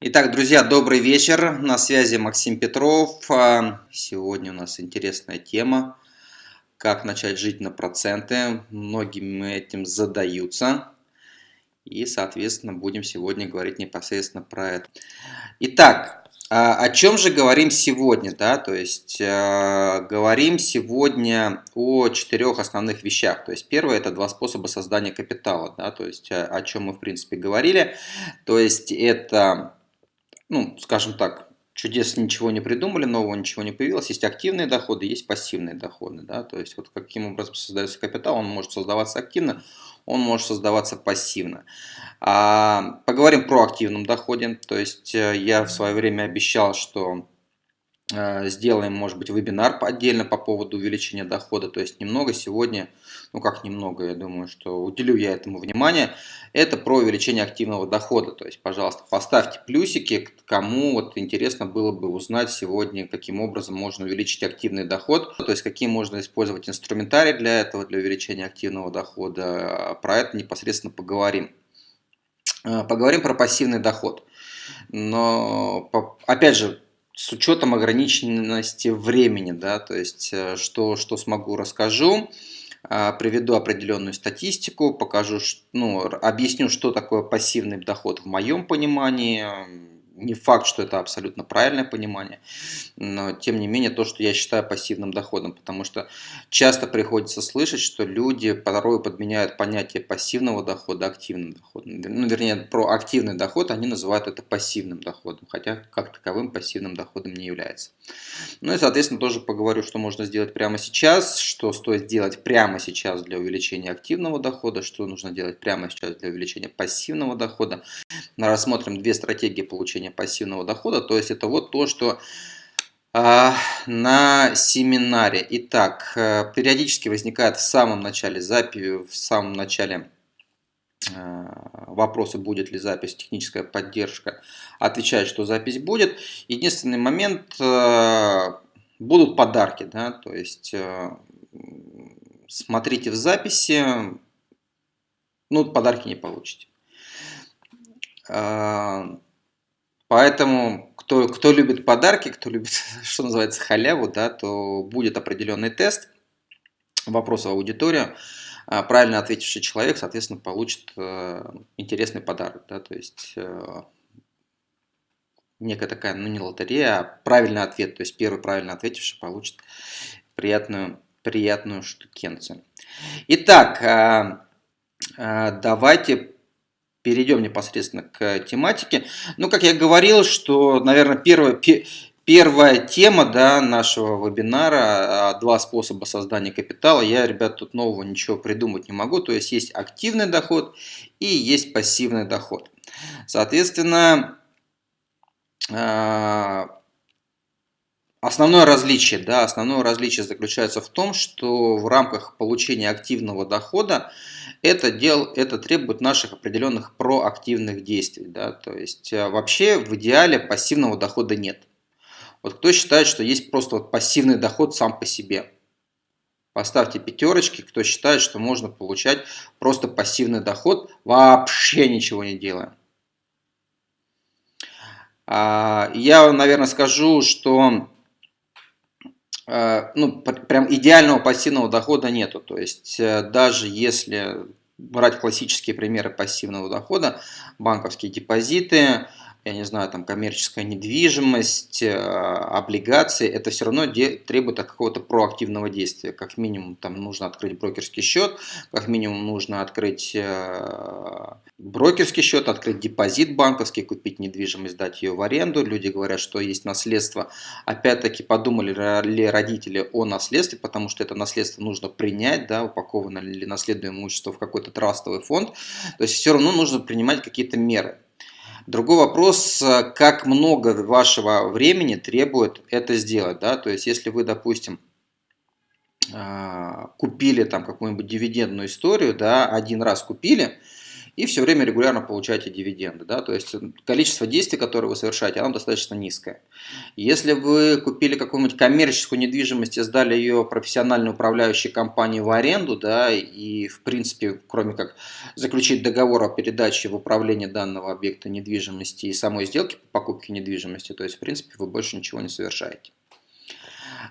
Итак, друзья, добрый вечер. На связи Максим Петров. А, сегодня у нас интересная тема. Как начать жить на проценты. Многими этим задаются. И, соответственно, будем сегодня говорить непосредственно про это. Итак, о чем же говорим сегодня? Да? То есть, а, говорим сегодня о четырех основных вещах. То есть, первое – это два способа создания капитала. Да? То есть, о чем мы, в принципе, говорили. То есть, это ну, скажем так, чудес ничего не придумали, нового ничего не появилось. Есть активные доходы, есть пассивные доходы. Да? То есть вот каким образом создается капитал, он может создаваться активно, он может создаваться пассивно. А, поговорим про активном доходе. То есть э, я в свое время обещал, что сделаем, может быть, вебинар отдельно по поводу увеличения дохода. То есть немного сегодня ну как немного, я думаю, что уделю я этому внимание, это про увеличение активного дохода. То есть, пожалуйста, поставьте плюсики, кому вот интересно было бы узнать сегодня, каким образом можно увеличить активный доход, то есть какие можно использовать инструментарий для этого, для увеличения активного дохода. Про это непосредственно поговорим. А, поговорим про пассивный доход. Но, опять же, с учетом ограниченности времени, да, то есть, э, что, что смогу, расскажу. А, приведу определенную статистику, покажу, ну, объясню, что такое пассивный доход в моем понимании, не факт, что это абсолютно правильное понимание, но тем не менее то, что я считаю пассивным доходом, потому что часто приходится слышать, что люди порой подменяют понятие пассивного дохода активным доходом. Ну, вернее, про активный доход они называют это пассивным доходом, хотя как таковым пассивным доходом не является. Ну и, соответственно, тоже поговорю, что можно сделать прямо сейчас, что стоит сделать прямо сейчас для увеличения активного дохода, что нужно делать прямо сейчас для увеличения пассивного дохода. Рассмотрим две стратегии получения получения пассивного дохода. То есть это вот то, что а, на семинаре. Итак, э, периодически возникает в самом начале записи, в самом начале э, вопросы, будет ли запись, техническая поддержка, отвечает, что запись будет. Единственный момент, э, будут подарки, да, то есть смотрите в записи, ну, подарки не получите. Поэтому, кто, кто любит подарки, кто любит, что называется, халяву, да, то будет определенный тест, вопрос в аудиторию. А правильно ответивший человек, соответственно, получит э, интересный подарок. Да, то есть э, некая такая, ну не лотерея, а правильный ответ. То есть первый правильно ответивший получит приятную, приятную штукенцию. Итак, э, давайте перейдем непосредственно к тематике. Ну, как я говорил, что, наверное, первая, первая тема да, нашего вебинара а, «Два способа создания капитала». Я, ребят, тут нового ничего придумать не могу. То есть, есть активный доход и есть пассивный доход. Соответственно, а, Основное различие, да, основное различие заключается в том, что в рамках получения активного дохода это, дел, это требует наших определенных проактивных действий. Да, то есть э, вообще в идеале пассивного дохода нет. Вот кто считает, что есть просто вот пассивный доход сам по себе? Поставьте пятерочки, кто считает, что можно получать просто пассивный доход, вообще ничего не делая. А, я, наверное, скажу, что ну, прям идеального пассивного дохода нету. То есть э, даже если брать классические примеры пассивного дохода, банковские депозиты, я не знаю, там коммерческая недвижимость, э, облигации, это все равно требует какого-то проактивного действия. Как минимум там нужно открыть брокерский счет, как минимум нужно открыть э, брокерский счет, открыть депозит банковский, купить недвижимость, дать ее в аренду. Люди говорят, что есть наследство. Опять-таки подумали ли родители о наследстве, потому что это наследство нужно принять, да, упаковано ли наследуемое имущество в какой-то трастовый фонд. То есть все равно нужно принимать какие-то меры. Другой вопрос, э, как много вашего времени требует это сделать. Да? То есть, если вы, допустим, э, купили там какую-нибудь дивидендную историю, да, один раз купили, и все время регулярно получаете дивиденды. Да? То есть количество действий, которые вы совершаете, оно достаточно низкое. Если вы купили какую-нибудь коммерческую недвижимость и сдали ее профессиональной управляющей компании в аренду, да, и в принципе, кроме как заключить договор о передаче в управление данного объекта недвижимости и самой сделки по покупке недвижимости, то есть в принципе вы больше ничего не совершаете.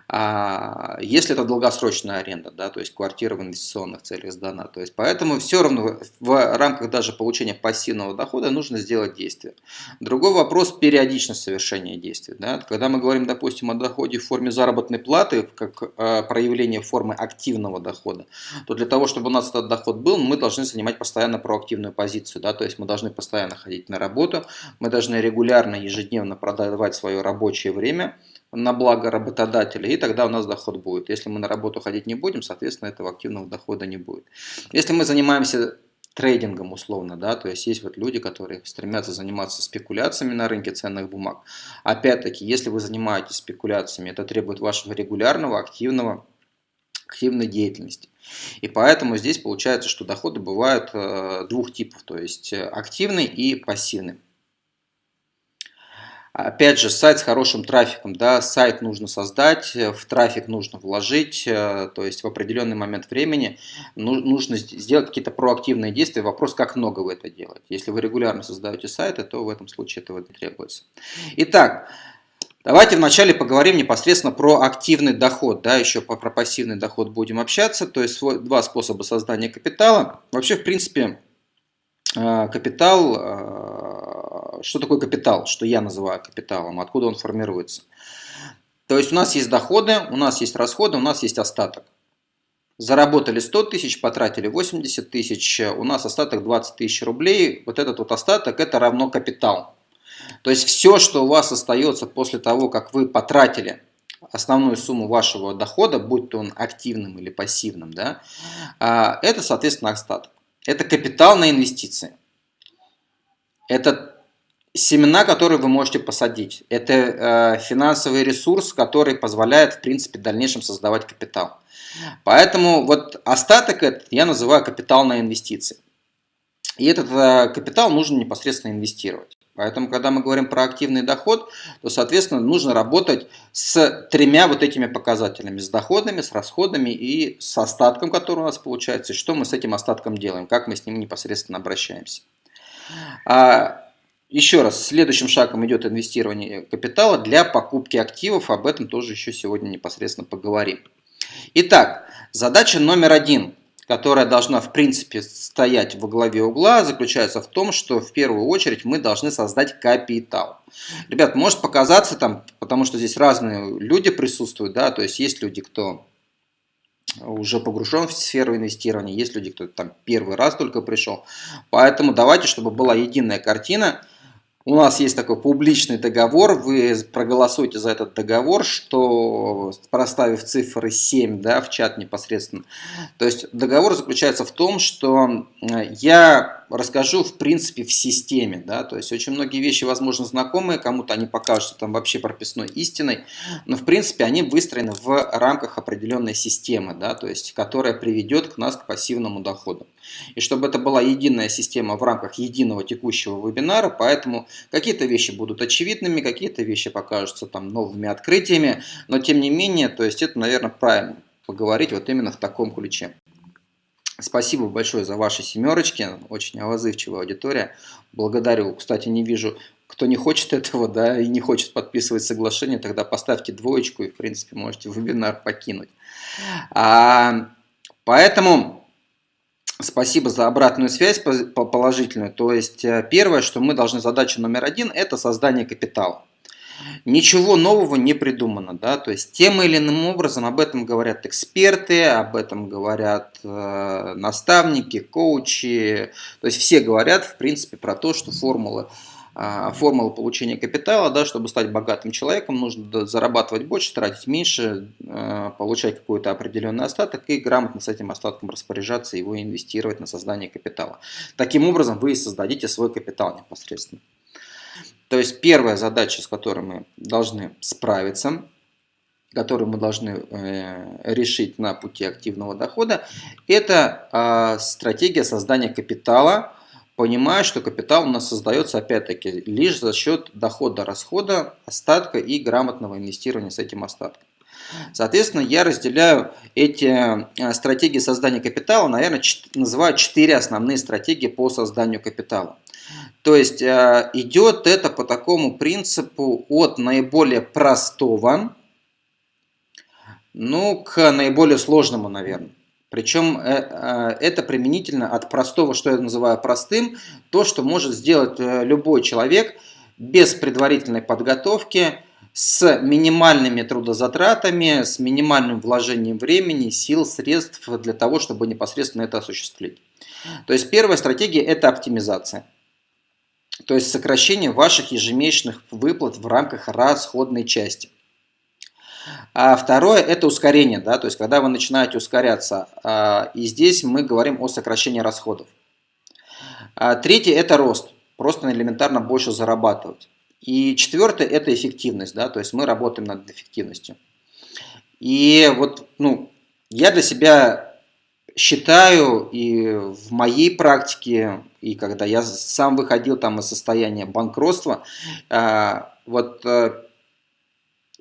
А если это долгосрочная аренда, да, то есть квартира в инвестиционных целях сдана. То есть поэтому все равно в рамках даже получения пассивного дохода нужно сделать действие. Другой вопрос – периодичность совершения действий. Да. Когда мы говорим, допустим, о доходе в форме заработной платы, как э, проявление формы активного дохода, то для того, чтобы у нас этот доход был, мы должны занимать постоянно проактивную позицию. Да, то есть мы должны постоянно ходить на работу, мы должны регулярно, ежедневно продавать свое рабочее время – на благо работодателя, и тогда у нас доход будет. Если мы на работу ходить не будем, соответственно, этого активного дохода не будет. Если мы занимаемся трейдингом условно, да, то есть есть вот люди, которые стремятся заниматься спекуляциями на рынке ценных бумаг. Опять-таки, если вы занимаетесь спекуляциями, это требует вашего регулярного, активного, активной деятельности. И поэтому здесь получается, что доходы бывают э, двух типов, то есть активный и пассивный. Опять же, сайт с хорошим трафиком, да, сайт нужно создать, э, в трафик нужно вложить, э, то есть в определенный момент времени ну, нужно сделать какие-то проактивные действия. Вопрос, как много вы это делаете. Если вы регулярно создаете сайты, то в этом случае этого не требуется. Итак, Давайте вначале поговорим непосредственно про активный доход, да, еще про пассивный доход будем общаться, то есть два способа создания капитала. Вообще, в принципе, э, капитал что такое капитал, что я называю капиталом, откуда он формируется. То есть у нас есть доходы, у нас есть расходы, у нас есть остаток. Заработали 100 тысяч, потратили 80 тысяч, у нас остаток 20 тысяч рублей. Вот этот вот остаток это равно капитал. То есть все, что у вас остается после того, как вы потратили основную сумму вашего дохода, будь то он активным или пассивным, да, а, это, соответственно, остаток. Это капитал на инвестиции. Это семена, которые вы можете посадить. Это э, финансовый ресурс, который позволяет, в принципе, в дальнейшем создавать капитал. Поэтому вот остаток этот я называю капитал на инвестиции. И этот э, капитал нужно непосредственно инвестировать. Поэтому, когда мы говорим про активный доход, то, соответственно, нужно работать с тремя вот этими показателями. С доходами, с расходами и с остатком, который у нас получается. И что мы с этим остатком делаем, как мы с ним непосредственно обращаемся. А, еще раз, следующим шагом идет инвестирование капитала для покупки активов. Об этом тоже еще сегодня непосредственно поговорим. Итак, задача номер один, которая должна в принципе стоять во главе угла, заключается в том, что в первую очередь мы должны создать капитал. Ребят, может показаться там, потому что здесь разные люди присутствуют, да, то есть есть люди, кто уже погружен в сферу инвестирования, есть люди, кто там первый раз только пришел. Поэтому давайте, чтобы была единая картина, у нас есть такой публичный договор, вы проголосуйте за этот договор, что проставив цифры 7 да, в чат непосредственно. То есть договор заключается в том, что я расскажу в принципе в системе. Да? То есть очень многие вещи, возможно, знакомые, кому-то они покажутся там вообще прописной истиной, но в принципе они выстроены в рамках определенной системы, да? то есть, которая приведет к нас к пассивному доходу. И чтобы это была единая система в рамках единого текущего вебинара, поэтому какие-то вещи будут очевидными, какие-то вещи покажутся там новыми открытиями, но тем не менее, то есть это, наверное, правильно поговорить вот именно в таком ключе. Спасибо большое за ваши семерочки, очень отзывчивая аудитория. Благодарю. Кстати, не вижу, кто не хочет этого, да, и не хочет подписывать соглашение, тогда поставьте двоечку и, в принципе, можете вебинар покинуть. А, поэтому спасибо за обратную связь положительную. То есть, э, первое, что мы должны, задача номер один, это создание капитала. Ничего нового не придумано, да, то есть тем или иным образом об этом говорят эксперты, об этом говорят э, наставники, коучи, то есть все говорят, в принципе, про то, что формула, э, формула получения капитала, да, чтобы стать богатым человеком, нужно зарабатывать больше, тратить меньше, э, получать какой-то определенный остаток и грамотно с этим остатком распоряжаться, его инвестировать на создание капитала. Таким образом вы создадите свой капитал непосредственно. То есть первая задача, с которой мы должны справиться, которую мы должны э, решить на пути активного дохода, это э, стратегия создания капитала понимая, что капитал у нас создается опять-таки лишь за счет дохода-расхода, остатка и грамотного инвестирования с этим остатком. Соответственно, я разделяю эти э, стратегии создания капитала, наверное, называю четыре основные стратегии по созданию капитала. То есть э, идет это по такому принципу от наиболее простого, ну, к наиболее сложному, наверное. Причем э, это применительно от простого, что я называю простым, то, что может сделать любой человек без предварительной подготовки, с минимальными трудозатратами, с минимальным вложением времени, сил, средств для того, чтобы непосредственно это осуществить. То есть первая стратегия – это оптимизация. То есть сокращение ваших ежемесячных выплат в рамках расходной части. А второе – это ускорение, да, то есть когда вы начинаете ускоряться. А, и здесь мы говорим о сокращении расходов. А третье – это рост, просто элементарно больше зарабатывать. И четвертое – это эффективность, да, то есть мы работаем над эффективностью. И вот, ну, я для себя считаю и в моей практике, и когда я сам выходил там из состояния банкротства, а, вот э,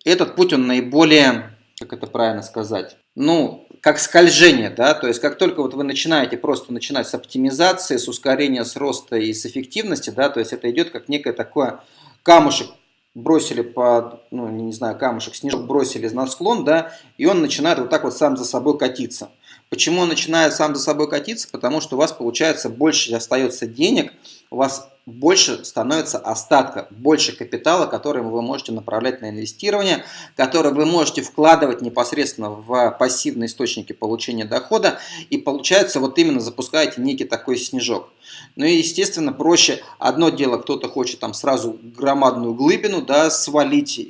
этот путь, он наиболее, как это правильно сказать, ну, как скольжение, да, то есть как только вот вы начинаете просто начинать с оптимизации, с ускорения, с роста и с эффективности, да, то есть это идет как некое такое камушек бросили под, ну, не знаю, камушек, снежок бросили на склон, да, и он начинает вот так вот сам за собой катиться. Почему он начинает сам за собой катиться? Потому что у вас получается больше остается денег, у вас больше становится остатка, больше капитала, который вы можете направлять на инвестирование, который вы можете вкладывать непосредственно в пассивные источники получения дохода, и получается вот именно запускаете некий такой снежок. Ну и естественно проще, одно дело, кто-то хочет там сразу громадную глыбину да, свалить,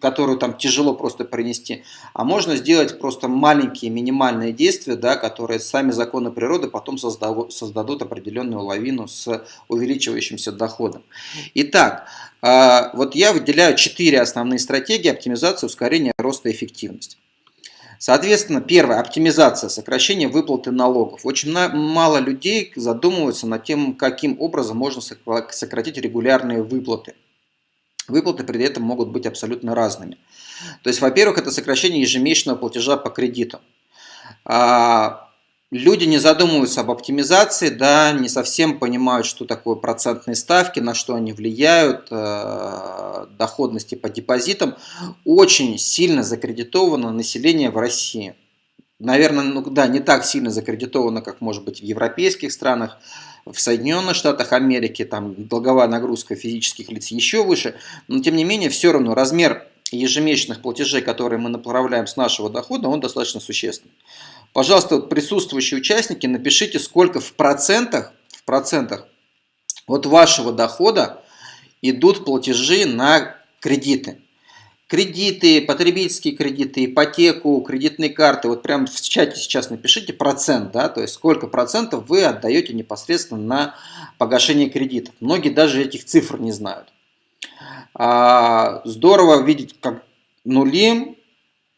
которую там тяжело просто принести, а можно сделать просто маленькие минимальные действия, да, которые сами законы природы потом создадут, определенную лавину с увеличивающимся доходом. Итак, а, вот я выделяю четыре основные стратегии оптимизации, ускорения роста и эффективности. Соответственно, первое, оптимизация, сокращение выплаты налогов. Очень мало людей задумываются над тем, каким образом можно сократить регулярные выплаты. Выплаты при этом могут быть абсолютно разными. То есть, во-первых, это сокращение ежемесячного платежа по кредиту. Люди не задумываются об оптимизации, да, не совсем понимают, что такое процентные ставки, на что они влияют, э, доходности по депозитам. Очень сильно закредитовано население в России. Наверное, ну да, не так сильно закредитовано, как может быть в европейских странах, в Соединенных Штатах Америки, там долговая нагрузка физических лиц еще выше, но тем не менее все равно размер ежемесячных платежей, которые мы направляем с нашего дохода, он достаточно существенный. Пожалуйста, присутствующие участники, напишите, сколько в процентах, в процентах от вашего дохода идут платежи на кредиты. Кредиты, потребительские кредиты, ипотеку, кредитные карты. Вот прямо в чате сейчас напишите процент, да, то есть сколько процентов вы отдаете непосредственно на погашение кредитов. Многие даже этих цифр не знают. А, здорово видеть как нули,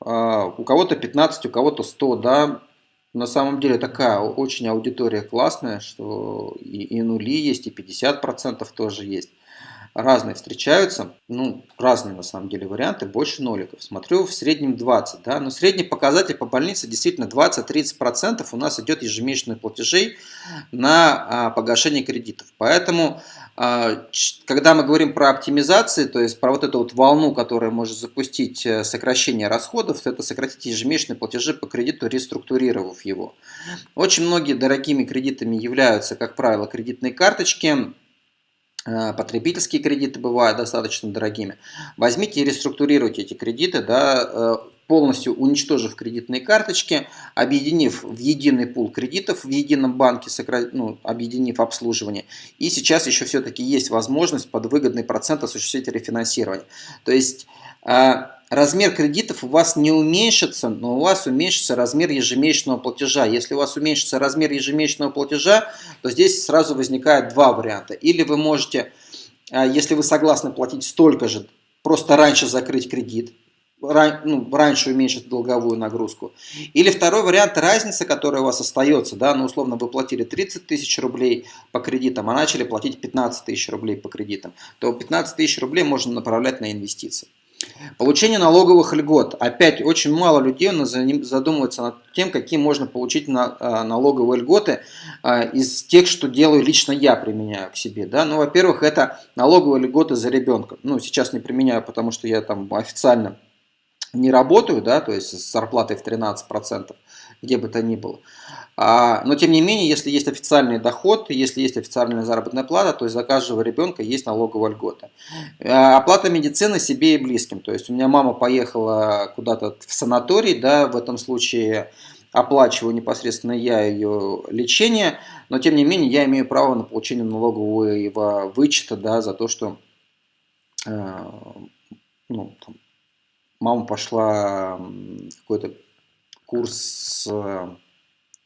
у кого-то 15, у кого-то 100, да, на самом деле такая очень аудитория классная, что и, и нули есть, и 50% тоже есть разные встречаются, ну, разные на самом деле варианты, больше ноликов. Смотрю, в среднем 20, да, но средний показатель по больнице действительно 20-30% у нас идет ежемесячных платежей на а, погашение кредитов. Поэтому, а, когда мы говорим про оптимизации, то есть про вот эту вот волну, которая может запустить э, сокращение расходов, это сократить ежемесячные платежи по кредиту, реструктурировав его. Очень многие дорогими кредитами являются, как правило, кредитные карточки, Э, потребительские кредиты бывают достаточно дорогими. Возьмите и реструктурируйте эти кредиты, да, э, полностью уничтожив кредитные карточки, объединив в единый пул кредитов в едином банке, ну, объединив обслуживание. И сейчас еще все-таки есть возможность под выгодный процент осуществить рефинансирование. То есть э, размер кредитов у вас не уменьшится, но у вас уменьшится размер ежемесячного платежа. Если у вас уменьшится размер ежемесячного платежа, то здесь сразу возникает два варианта. Или вы можете, а, если вы согласны платить столько же, просто раньше закрыть кредит, ну, раньше уменьшить долговую нагрузку. Или второй вариант, разница, которая у вас остается, да, ну, условно, вы платили 30 тысяч рублей по кредитам, а начали платить 15 тысяч рублей по кредитам, то 15 тысяч рублей можно направлять на инвестиции. Получение налоговых льгот. Опять очень мало людей задумываются над тем, какие можно получить а, налоговые льготы а, из тех, что делаю лично я, применяю к себе. Да? Ну, во-первых, это налоговые льготы за ребенка. Ну, сейчас не применяю, потому что я там официально не работаю, да, то есть с зарплатой в 13%, где бы то ни было. А, но тем не менее, если есть официальный доход, если есть официальная заработная плата, то есть за каждого ребенка есть налоговая льгота. А, оплата медицины себе и близким. То есть у меня мама поехала куда-то в санаторий, да, в этом случае оплачиваю непосредственно я ее лечение, но тем не менее я имею право на получение налогового вычета да, за то, что э, ну, там, мама пошла какой-то курс э,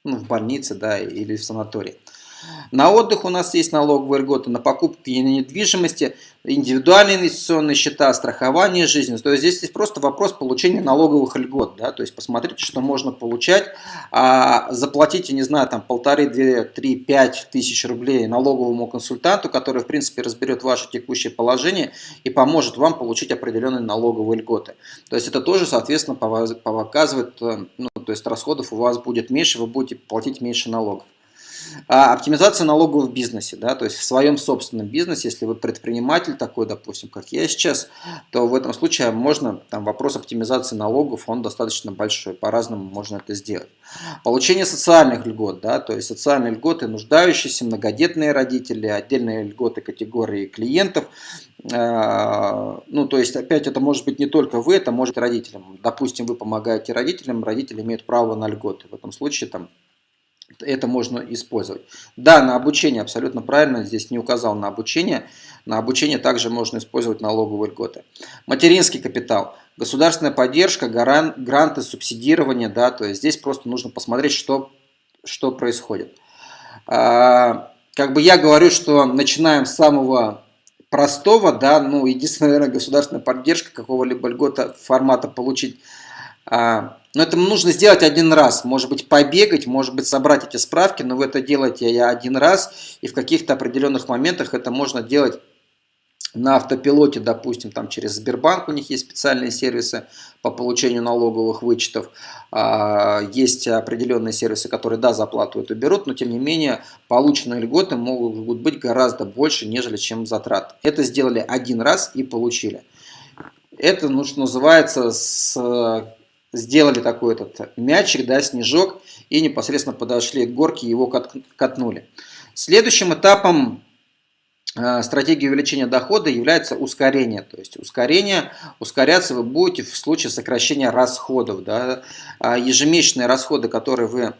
ну, в больнице да, или в санатории. На отдых у нас есть налоговые льготы, на покупки недвижимости, индивидуальные инвестиционные счета, страхование жизни. То есть здесь есть просто вопрос получения налоговых льгот. Да? То есть посмотрите, что можно получать. А, заплатите, не знаю, там полторы, две, три, пять тысяч рублей налоговому консультанту, который, в принципе, разберет ваше текущее положение и поможет вам получить определенные налоговые льготы. То есть это тоже, соответственно, показывает, э, ну, то есть расходов у вас будет меньше, вы будете платить меньше налогов. А, оптимизация налогов в бизнесе, да, то есть в своем собственном бизнесе, если вы предприниматель такой, допустим, как я сейчас, то в этом случае можно, там вопрос оптимизации налогов, он достаточно большой, по-разному можно это сделать. Получение социальных льгот, да, то есть социальные льготы нуждающиеся, многодетные родители, отдельные льготы категории клиентов, а, ну, то есть, опять, это может быть не только вы, это может родителям. Допустим, вы помогаете родителям, родители имеют право на льготы. В этом случае там это можно использовать. Да, на обучение абсолютно правильно, здесь не указал на обучение. На обучение также можно использовать налоговые льготы. Материнский капитал, государственная поддержка, гранты, субсидирование, да, то есть здесь просто нужно посмотреть, что, что происходит. А, как бы я говорю, что начинаем с самого простого, да, ну, единственная, наверное, государственная поддержка какого-либо льгота формата получить но это нужно сделать один раз, может быть побегать, может быть собрать эти справки, но вы это делаете я один раз, и в каких-то определенных моментах это можно делать на автопилоте, допустим, там через Сбербанк у них есть специальные сервисы по получению налоговых вычетов. А, есть определенные сервисы, которые, да, заплату эту берут, но тем не менее полученные льготы могут быть гораздо больше, нежели чем затрат. Это сделали один раз и получили. Это, ну, называется, с сделали такой этот мячик, да, снежок, и непосредственно подошли к горке и его катнули. Следующим этапом э, стратегии увеличения дохода является ускорение. То есть ускорение, ускоряться вы будете в случае сокращения расходов. Да. А ежемесячные расходы, которые вы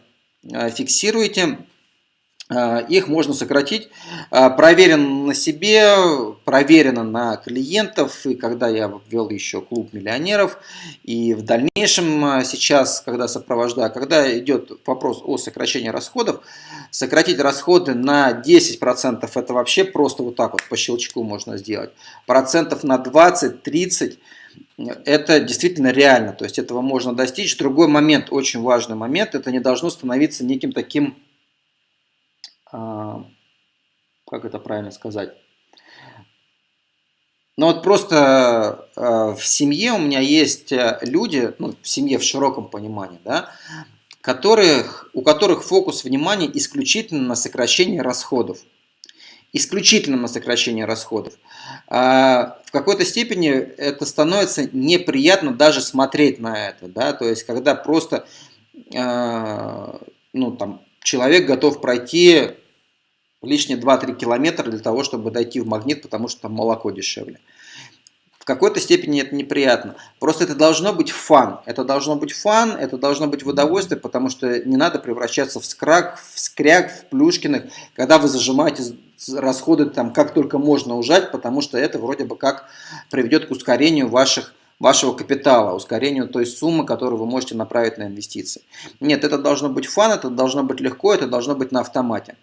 э, фиксируете, их можно сократить. А, проверено на себе, проверено на клиентов. И когда я ввел еще клуб миллионеров, и в дальнейшем а, сейчас, когда сопровождаю, когда идет вопрос о сокращении расходов, сократить расходы на 10% это вообще просто вот так вот по щелчку можно сделать. Процентов на 20-30 это действительно реально, то есть этого можно достичь. Другой момент, очень важный момент, это не должно становиться неким таким а, как это правильно сказать? Ну вот просто э, в семье у меня есть э, люди, ну, в семье в широком понимании, да, которых, у которых фокус внимания исключительно на сокращении расходов. Исключительно на сокращение расходов. А в какой-то степени это становится неприятно даже смотреть на это. Да? То есть, когда просто э, ну, там, человек готов пройти лишние 2-3 километра для того, чтобы дойти в магнит, потому что там молоко дешевле. В какой-то степени это неприятно. Просто это должно быть фан. Это должно быть фан, это должно быть в удовольствие, потому что не надо превращаться в скрак, в скряк, в плюшкиных, когда вы зажимаете расходы там как только можно ужать, потому что это вроде бы как приведет к ускорению ваших вашего капитала, ускорению той суммы, которую вы можете направить на инвестиции. Нет, это должно быть фан, это должно быть легко, это должно быть на автомате.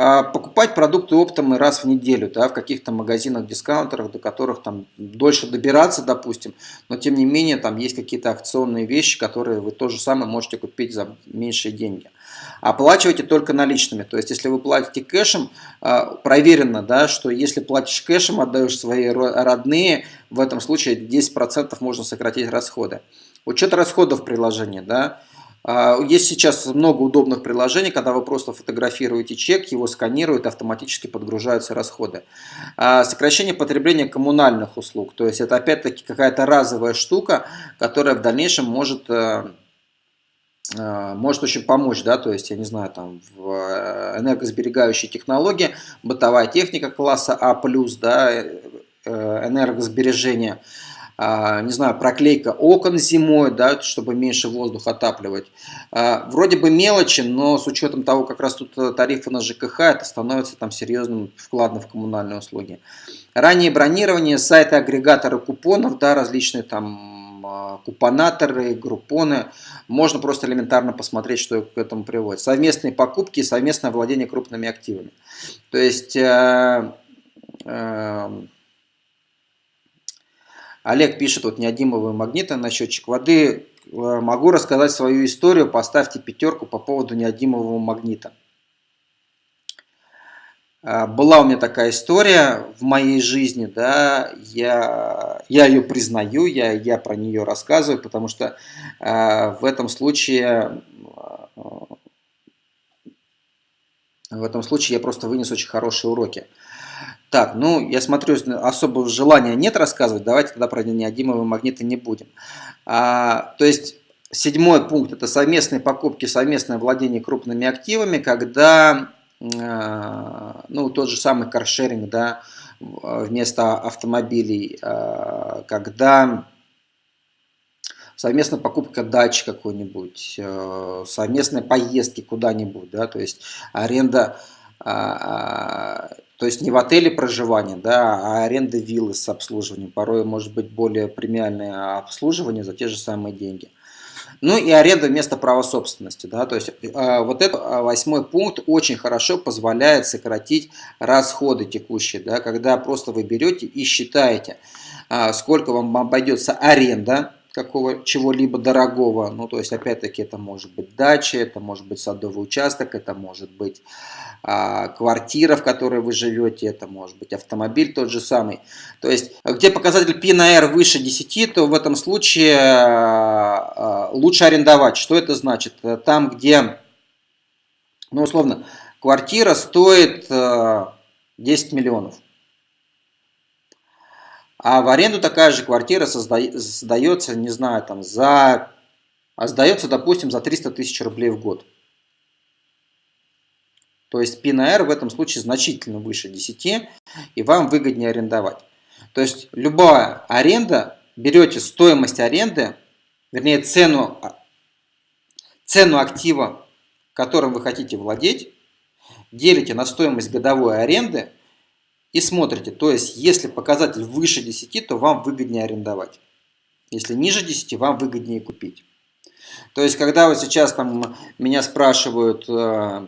А, покупать продукты оптом и раз в неделю, да, в каких-то магазинах, дискаунтерах, до которых там дольше добираться, допустим, но тем не менее там есть какие-то акционные вещи, которые вы то же самое можете купить за меньшие деньги. Оплачивайте только наличными, то есть если вы платите кэшем, а, проверено, да, что если платишь кэшем, отдаешь свои родные, в этом случае 10% можно сократить расходы. Учет расходов приложения, да, есть сейчас много удобных приложений, когда вы просто фотографируете чек, его сканируют, автоматически подгружаются расходы. А, сокращение потребления коммунальных услуг, то есть это опять-таки какая-то разовая штука, которая в дальнейшем может э, э, может очень помочь, да, то есть, я не знаю, там, в э, энергосберегающей технологии, бытовая техника класса А+, да, энергосбережение – а, не знаю, проклейка окон зимой, да, чтобы меньше воздух отапливать. А, вроде бы мелочи, но с учетом того, как раз тут э, тарифы на ЖКХ, это становится там серьезным вкладом в коммунальные услуги. Раннее бронирование, сайты агрегаторы купонов, да, различные там а, купонаторы, группоны. Можно просто элементарно посмотреть, что к этому приводит. Совместные покупки и совместное владение крупными активами. То есть... Э, э, Олег пишет, вот неодимовые магниты на счетчик воды. Э, могу рассказать свою историю, поставьте пятерку по поводу неодимового магнита. Э, была у меня такая история в моей жизни, да, я, я ее признаю, я, я про нее рассказываю, потому что э, в этом случае э, в этом случае я просто вынес очень хорошие уроки. Так, ну, я смотрю, особого желания нет рассказывать, давайте тогда про неодимовые магниты не будем. А, то есть, седьмой пункт – это совместные покупки, совместное владение крупными активами, когда, а, ну, тот же самый каршеринг, да, вместо автомобилей, а, когда совместная покупка дачи какой-нибудь, а, совместные поездки куда-нибудь, да, то есть аренда а, а, то есть не в отеле проживание, да, а аренда виллы с обслуживанием. Порой может быть более премиальное обслуживание за те же самые деньги. Ну и аренда вместо права собственности. Да, то есть э, вот этот восьмой пункт очень хорошо позволяет сократить расходы текущие. Да, когда просто вы берете и считаете, э, сколько вам обойдется аренда какого чего-либо дорогого. Ну, то есть, опять-таки, это может быть дача, это может быть садовый участок, это может быть квартира, в которой вы живете, это может быть автомобиль тот же самый. То есть, где показатель P на R выше 10, то в этом случае а, а, лучше арендовать. Что это значит? Там, где, ну, условно, квартира стоит 10 а, миллионов. А в аренду такая же квартира сдается, не знаю, там за... А сдается, допустим, за 300 тысяч рублей в год. То есть P на R в этом случае значительно выше 10, и вам выгоднее арендовать. То есть любая аренда, берете стоимость аренды, вернее цену, цену актива, которым вы хотите владеть, делите на стоимость годовой аренды и смотрите. То есть если показатель выше 10, то вам выгоднее арендовать. Если ниже 10, вам выгоднее купить. То есть когда вы сейчас там меня спрашивают Э,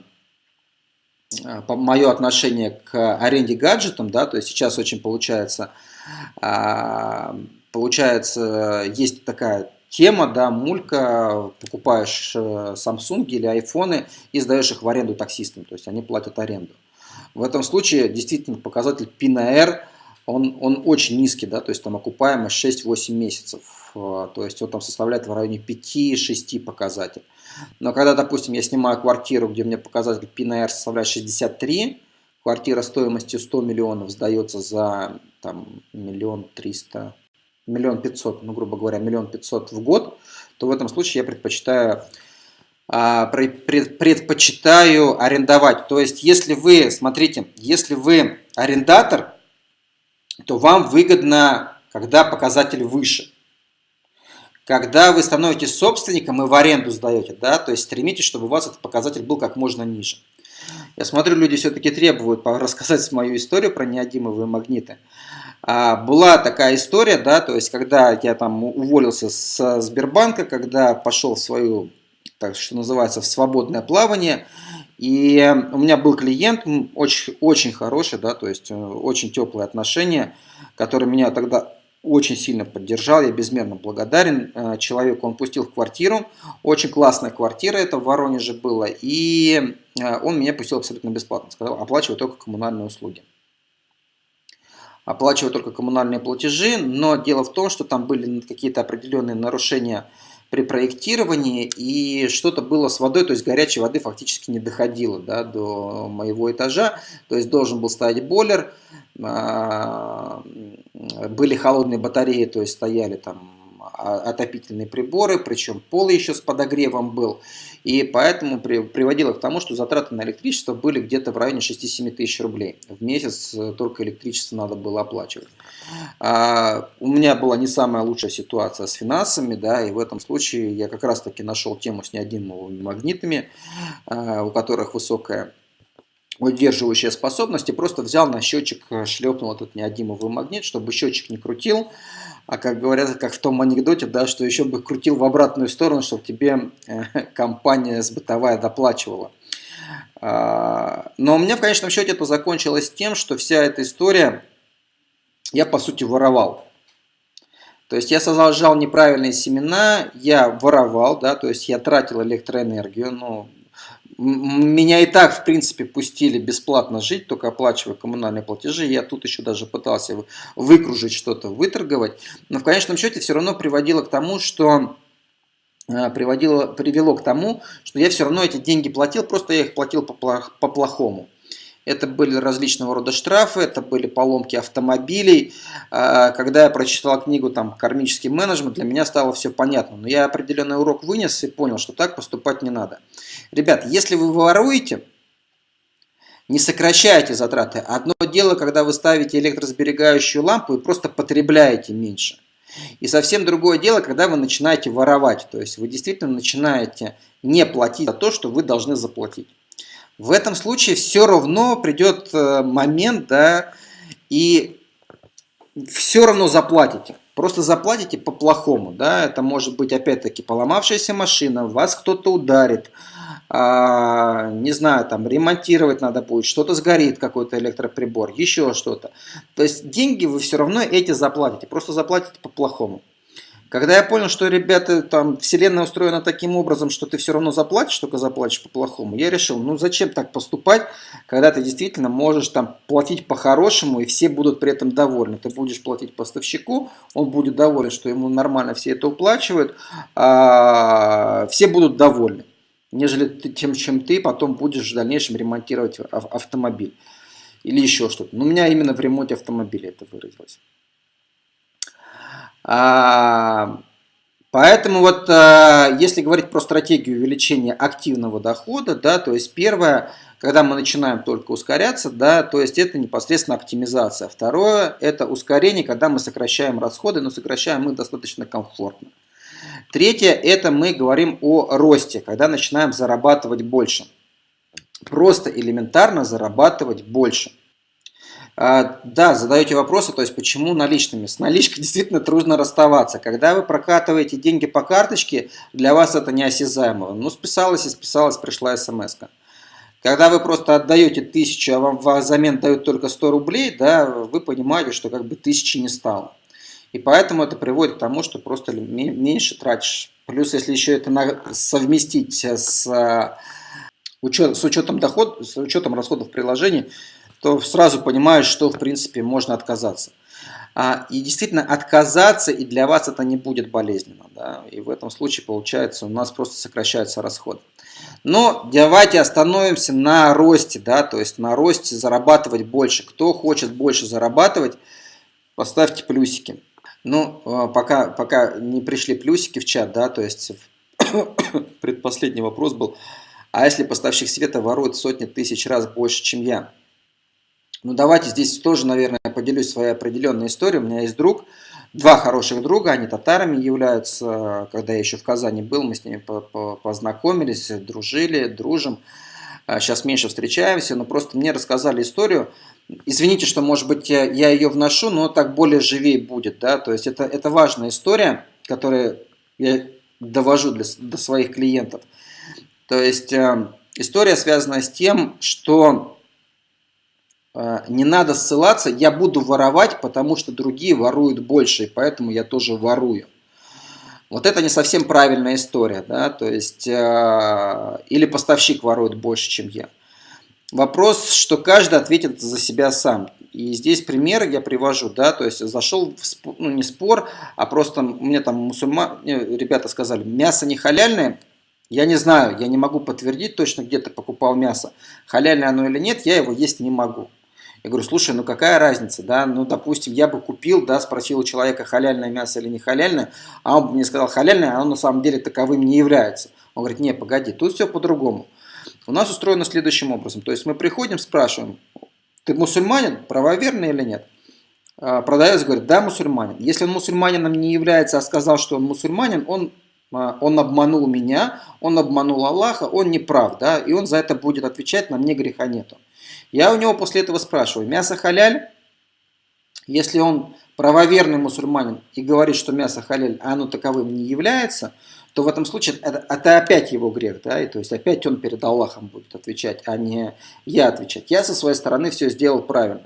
мое отношение к аренде гаджетам, да, то есть сейчас очень получается, а, получается, есть такая тема, да, мулька, покупаешь э, Samsung или айфоны и сдаешь их в аренду таксистам, то есть они платят аренду. В этом случае действительно показатель P на R, он, он очень низкий, да, то есть там окупаемость 6-8 месяцев, э, то есть он там составляет в районе 5-6 показателей. Но когда, допустим, я снимаю квартиру, где мне показатель PNR составляет 63, квартира стоимостью 100 миллионов сдается за там, миллион триста, миллион пятьсот, ну, грубо говоря, миллион пятьсот в год, то в этом случае я предпочитаю а, предпочитаю арендовать. То есть, если вы, смотрите, если вы арендатор, то вам выгодно, когда показатель выше когда вы становитесь собственником и в аренду сдаете, да, то есть стремитесь, чтобы у вас этот показатель был как можно ниже. Я смотрю, люди все-таки требуют рассказать мою историю про неодимовые магниты. А, была такая история, да, то есть когда я там уволился с Сбербанка, когда пошел в свою, так что называется, в свободное плавание, И у меня был клиент очень, очень хороший, да, то есть э, очень теплые отношения, который меня тогда очень сильно поддержал, я безмерно благодарен э, человеку. Он пустил в квартиру, очень классная квартира, это в Воронеже было, и э, он меня пустил абсолютно бесплатно, сказал, оплачивай только коммунальные услуги. Оплачивай только коммунальные платежи, но дело в том, что там были какие-то определенные нарушения при проектировании, и что-то было с водой, то есть горячей воды фактически не доходило да, до моего этажа, то есть должен был стоять бойлер, а, были холодные батареи, то есть стояли там отопительные приборы, причем пол еще с подогревом был. И поэтому при, приводило к тому, что затраты на электричество были где-то в районе 6-7 тысяч рублей. В месяц э, только электричество надо было оплачивать. А, у меня была не самая лучшая ситуация с финансами, да, и в этом случае я как раз таки нашел тему с неодимовыми магнитами, а, у которых высокая удерживающая способность, и просто взял на счетчик, э, шлепнул этот неодимовый магнит, чтобы счетчик не крутил, а как говорят, как в том анекдоте, да, что еще бы крутил в обратную сторону, чтобы тебе э, компания сбытовая доплачивала. А, но у меня в конечном счете это закончилось тем, что вся эта история я по сути воровал. То есть я сажал неправильные семена, я воровал, да, то есть я тратил электроэнергию, ну, меня и так, в принципе, пустили бесплатно жить, только оплачивая коммунальные платежи. Я тут еще даже пытался выкружить что-то, выторговать. Но в конечном счете все равно приводило к тому, что э, приводило, привело к тому, что я все равно эти деньги платил, просто я их платил по-плохому. Это были различного рода штрафы, это были поломки автомобилей. А, когда я прочитал книгу там «Кармический менеджмент», для меня стало все понятно. Но я определенный урок вынес и понял, что так поступать не надо. Ребят, если вы воруете, не сокращайте затраты. Одно дело, когда вы ставите электросберегающую лампу и просто потребляете меньше. И совсем другое дело, когда вы начинаете воровать. То есть вы действительно начинаете не платить за то, что вы должны заплатить. В этом случае все равно придет э, момент, да, и все равно заплатите. Просто заплатите по-плохому, да, это может быть опять-таки поломавшаяся машина, вас кто-то ударит, а, не знаю, там ремонтировать надо будет, что-то сгорит, какой-то электроприбор, еще что-то. То есть деньги вы все равно эти заплатите, просто заплатите по-плохому. Когда я понял, что, ребята, там, вселенная устроена таким образом, что ты все равно заплатишь, только заплатишь по-плохому, я решил, ну зачем так поступать, когда ты действительно можешь там платить по-хорошему, и все будут при этом довольны. Ты будешь платить поставщику, он будет доволен, что ему нормально все это уплачивают, а все будут довольны, нежели тем, чем ты потом будешь в дальнейшем ремонтировать автомобиль или еще что-то. Но у меня именно в ремонте автомобиля это выразилось. А, поэтому вот а, если говорить про стратегию увеличения активного дохода, да, то есть первое, когда мы начинаем только ускоряться, да, то есть это непосредственно оптимизация. Второе, это ускорение, когда мы сокращаем расходы, но сокращаем их достаточно комфортно. Третье, это мы говорим о росте, когда начинаем зарабатывать больше. Просто элементарно зарабатывать больше. А, да, задаете вопросы, то есть почему наличными. С наличкой действительно трудно расставаться. Когда вы прокатываете деньги по карточке, для вас это неосязаемо. Ну, списалось и списалось, пришла смс -ка. Когда вы просто отдаете тысячу, а вам взамен дают только 100 рублей, да, вы понимаете, что как бы тысячи не стало. И поэтому это приводит к тому, что просто меньше тратишь. Плюс, если еще это совместить с, учет, с учетом доход, с учетом расходов приложения, то сразу понимаешь, что в принципе можно отказаться. А, и действительно отказаться, и для вас это не будет болезненно. Да? И в этом случае получается у нас просто сокращаются расходы. Но давайте остановимся на росте, да, то есть на росте зарабатывать больше. Кто хочет больше зарабатывать, поставьте плюсики. Ну, а, пока, пока не пришли плюсики в чат, да, то есть предпоследний вопрос был, а если поставщик света ворует сотни тысяч раз больше, чем я? Ну, давайте здесь тоже, наверное, поделюсь своей определенной историей. У меня есть друг, два хороших друга, они татарами являются. Когда я еще в Казани был, мы с ними познакомились, дружили, дружим. Сейчас а, меньше встречаемся, но просто мне рассказали историю. Извините, что, может быть, я ее вношу, но так более живее будет. Да? То есть это, это важная история, которую я довожу для, до своих клиентов. То есть э, история связана с тем, что э, не надо ссылаться, я буду воровать, потому что другие воруют больше, и поэтому я тоже ворую. Вот это не совсем правильная история, да, то есть, э, или поставщик ворует больше, чем я. Вопрос, что каждый ответит за себя сам. И здесь пример я привожу, да, то есть зашел в спор, ну не спор, а просто мне там мусульман, э, ребята сказали, мясо не халяльное, я не знаю, я не могу подтвердить точно, где ты покупал мясо, халяльное оно или нет, я его есть не могу. Я говорю, слушай, ну какая разница, да, ну допустим, я бы купил, да, спросил у человека, халяльное мясо или не халяльное, а он мне сказал халяльное, а оно на самом деле таковым не является. Он говорит, не, погоди, тут все по-другому. У нас устроено следующим образом, то есть мы приходим, спрашиваем, ты мусульманин, правоверный или нет? А, продавец говорит, да, мусульманин. Если он мусульманином не является, а сказал, что он мусульманин, он, а, он обманул меня, он обманул Аллаха, он не прав, да, и он за это будет отвечать, на мне греха нету. Я у него после этого спрашиваю, мясо халяль? Если он правоверный мусульманин и говорит, что мясо халяль, а оно таковым не является, то в этом случае это, это опять его грех, да, и то есть опять он перед Аллахом будет отвечать, а не я отвечать. Я со своей стороны все сделал правильно.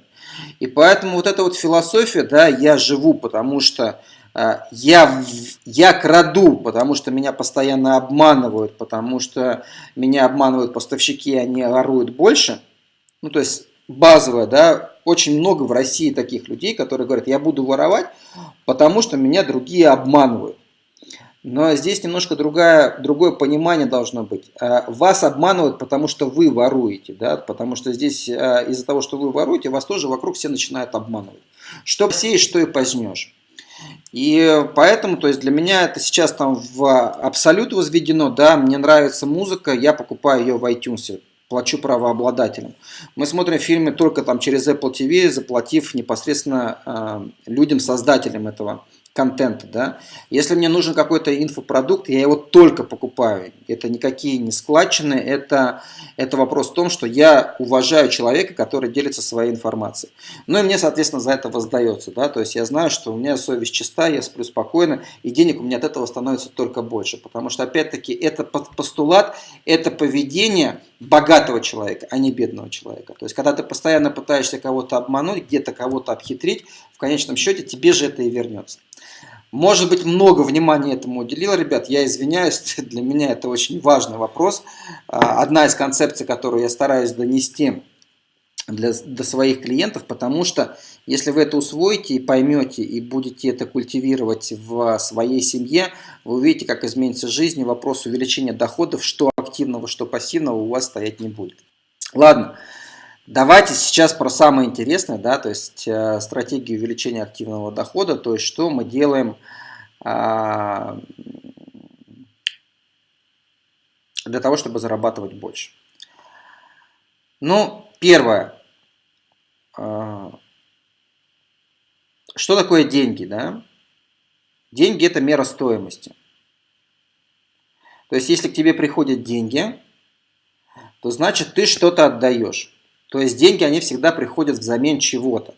И поэтому вот эта вот философия, да, я живу, потому что э, я, я краду, потому что меня постоянно обманывают, потому что меня обманывают поставщики, они воруют больше – ну то есть базовая, да, очень много в России таких людей, которые говорят, я буду воровать, потому что меня другие обманывают. Но здесь немножко другая, другое понимание должно быть. А, вас обманывают, потому что вы воруете, да? потому что здесь а, из-за того, что вы воруете, вас тоже вокруг все начинают обманывать. Что посеешь, что и познешь. И поэтому, то есть для меня это сейчас там в абсолют возведено, да, мне нравится музыка, я покупаю ее в iTunes плачу правообладателям. Мы смотрим фильмы только там через Apple TV, заплатив непосредственно э, людям, создателям этого контента. Да? Если мне нужен какой-то инфопродукт, я его только покупаю. Это никакие не складчины, это, это вопрос в том, что я уважаю человека, который делится своей информацией. Ну и мне, соответственно, за это воздается. Да? То есть я знаю, что у меня совесть чиста, я сплю спокойно, и денег у меня от этого становится только больше. Потому что, опять-таки, это постулат, это поведение богатого человека, а не бедного человека. То есть, когда ты постоянно пытаешься кого-то обмануть, где-то кого-то обхитрить, в конечном счете тебе же это и вернется. Может быть, много внимания этому уделил, ребят, я извиняюсь, для меня это очень важный вопрос. А, одна из концепций, которую я стараюсь донести для, до своих клиентов, потому что если вы это усвоите и поймете, и будете это культивировать в своей семье, вы увидите, как изменится жизнь, вопрос увеличения доходов, что активного, что пассивного у вас стоять не будет. Ладно. Давайте сейчас про самое интересное, да, то есть э, стратегию увеличения активного дохода, то есть что мы делаем э, для того, чтобы зарабатывать больше. Ну, первое. Э, что такое деньги, да? Деньги – это мера стоимости. То есть, если к тебе приходят деньги, то значит ты что-то отдаешь. То есть деньги, они всегда приходят взамен чего-то.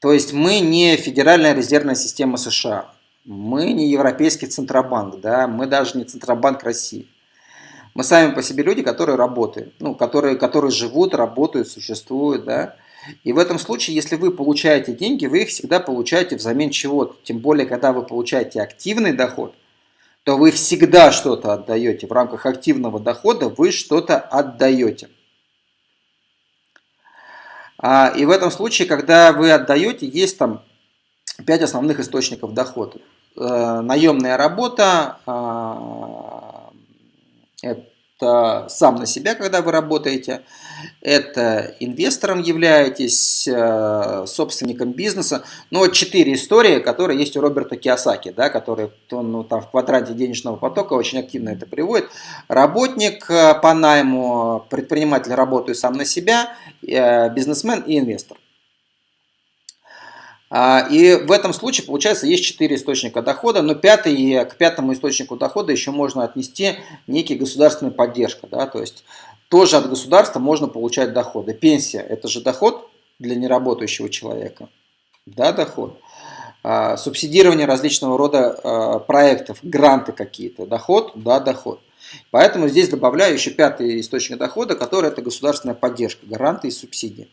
То есть мы не Федеральная резервная система США, мы не Европейский Центробанк, да, мы даже не Центробанк России. Мы сами по себе люди, которые работают, ну, которые, которые живут, работают, существуют, да. И в этом случае, если вы получаете деньги, вы их всегда получаете взамен чего-то. Тем более, когда вы получаете активный доход, то вы всегда что-то отдаете. В рамках активного дохода вы что-то отдаете. А, и в этом случае, когда вы отдаете, есть там пять основных источников дохода. Э, наемная работа, а, это сам на себя, когда вы работаете, это инвестором являетесь, э, собственником бизнеса. Ну, вот четыре истории, которые есть у Роберта Киосаки, да, который он ну, там в квадранте денежного потока очень активно это приводит. Работник э, по найму, предприниматель работает сам на себя, э, бизнесмен и инвестор. А, и в этом случае, получается, есть четыре источника дохода, но пятый, к пятому источнику дохода еще можно отнести некий государственная поддержка. Да, то есть тоже от государства можно получать доходы. Пенсия – это же доход для неработающего человека. Да, доход. А, субсидирование различного рода а, проектов, гранты какие-то. Доход? Да, доход. Поэтому здесь добавляю еще пятый источник дохода, который это государственная поддержка, гаранты и субсидии.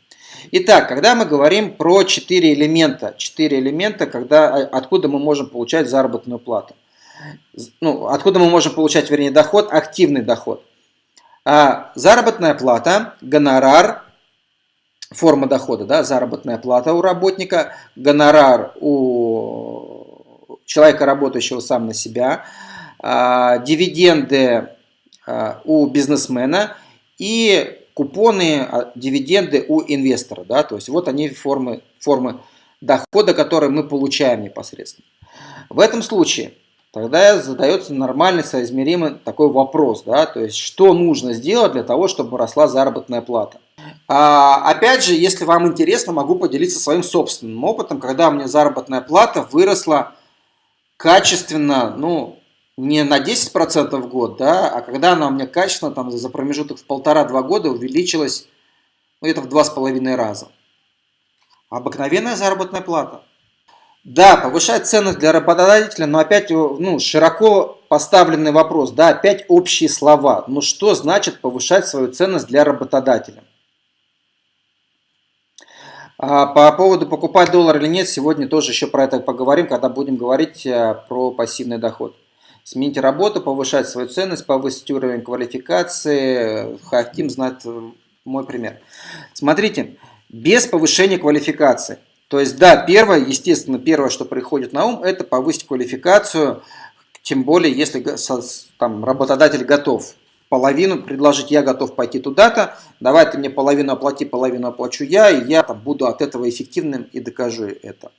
Итак, когда мы говорим про четыре элемента, четыре элемента, когда, а, откуда мы можем получать заработную плату. Ну, откуда мы можем получать, вернее, доход, активный доход. А, заработная плата, гонорар, форма дохода, да, заработная плата у работника, гонорар у человека, работающего сам на себя, а, дивиденды а, у бизнесмена и купоны, а, дивиденды у инвестора. Да? То есть вот они формы, формы дохода, которые мы получаем непосредственно. В этом случае тогда задается нормальный, соизмеримый такой вопрос. Да? То есть что нужно сделать для того, чтобы росла заработная плата. А, опять же, если вам интересно, могу поделиться своим собственным опытом, когда у меня заработная плата выросла качественно, ну, не на 10% в год, да, а когда она у меня качественно там, за промежуток в полтора-два года увеличилась ну, это в два с половиной раза. Обыкновенная заработная плата. Да, повышать ценность для работодателя, но опять ну, широко поставленный вопрос, да, опять общие слова. Ну что значит повышать свою ценность для работодателя? А по поводу покупать доллар или нет, сегодня тоже еще про это поговорим, когда будем говорить э, про пассивный доход. Сменить работу, повышать свою ценность, повысить уровень квалификации. Хотим знать э, мой пример. Смотрите, без повышения квалификации. То есть, да, первое, естественно, первое, что приходит на ум, это повысить квалификацию, тем более, если там, работодатель готов половину предложить, я готов пойти туда-то, давай ты мне половину оплати, половину оплачу я, и я там, буду от этого эффективным и докажу это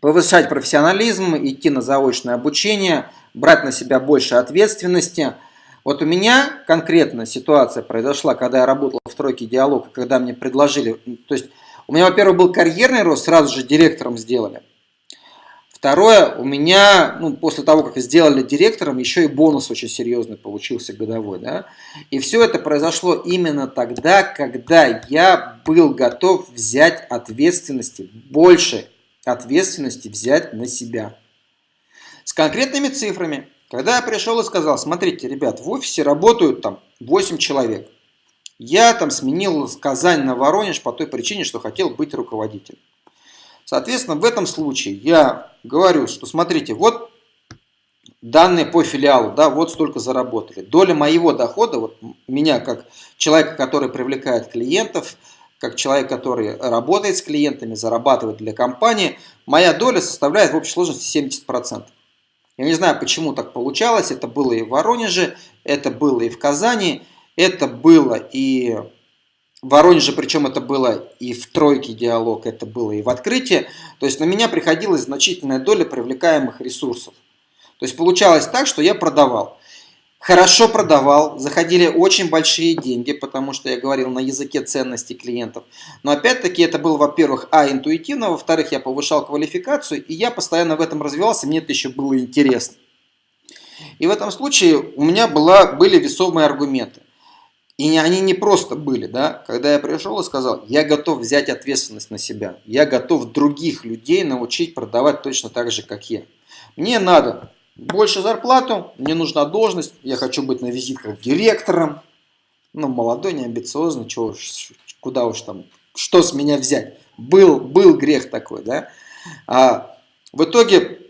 повышать профессионализм, идти на заочное обучение, брать на себя больше ответственности. Вот у меня конкретно ситуация произошла, когда я работал в тройке диалог, когда мне предложили, то есть у меня, во-первых, был карьерный рост, сразу же директором сделали. Второе, у меня, ну, после того, как сделали директором, еще и бонус очень серьезный получился годовой. Да? И все это произошло именно тогда, когда я был готов взять ответственности больше ответственности взять на себя. С конкретными цифрами. Когда я пришел и сказал, смотрите, ребят, в офисе работают там 8 человек. Я там сменил Казань на Воронеж по той причине, что хотел быть руководителем. Соответственно, в этом случае я говорю, что смотрите, вот данные по филиалу, да, вот столько заработали. Доля моего дохода, вот меня как человека, который привлекает клиентов, как человек, который работает с клиентами, зарабатывает для компании, моя доля составляет в общей сложности 70%. Я не знаю, почему так получалось. Это было и в Воронеже, это было и в Казани, это было и в Воронеже, причем это было и в тройке диалог, это было и в открытии. То есть на меня приходилась значительная доля привлекаемых ресурсов. То есть получалось так, что я продавал хорошо продавал, заходили очень большие деньги, потому что я говорил на языке ценностей клиентов. Но опять-таки это было, во-первых, а, интуитивно, во-вторых, я повышал квалификацию, и я постоянно в этом развивался, мне это еще было интересно. И в этом случае у меня была, были весомые аргументы. И они не просто были, да, когда я пришел и сказал, я готов взять ответственность на себя, я готов других людей научить продавать точно так же, как я. Мне надо больше зарплату, мне нужна должность, я хочу быть на визитках директором. Ну, молодой, не амбициозный, чего уж, куда уж там, что с меня взять. Был, был грех такой, да. А, в итоге,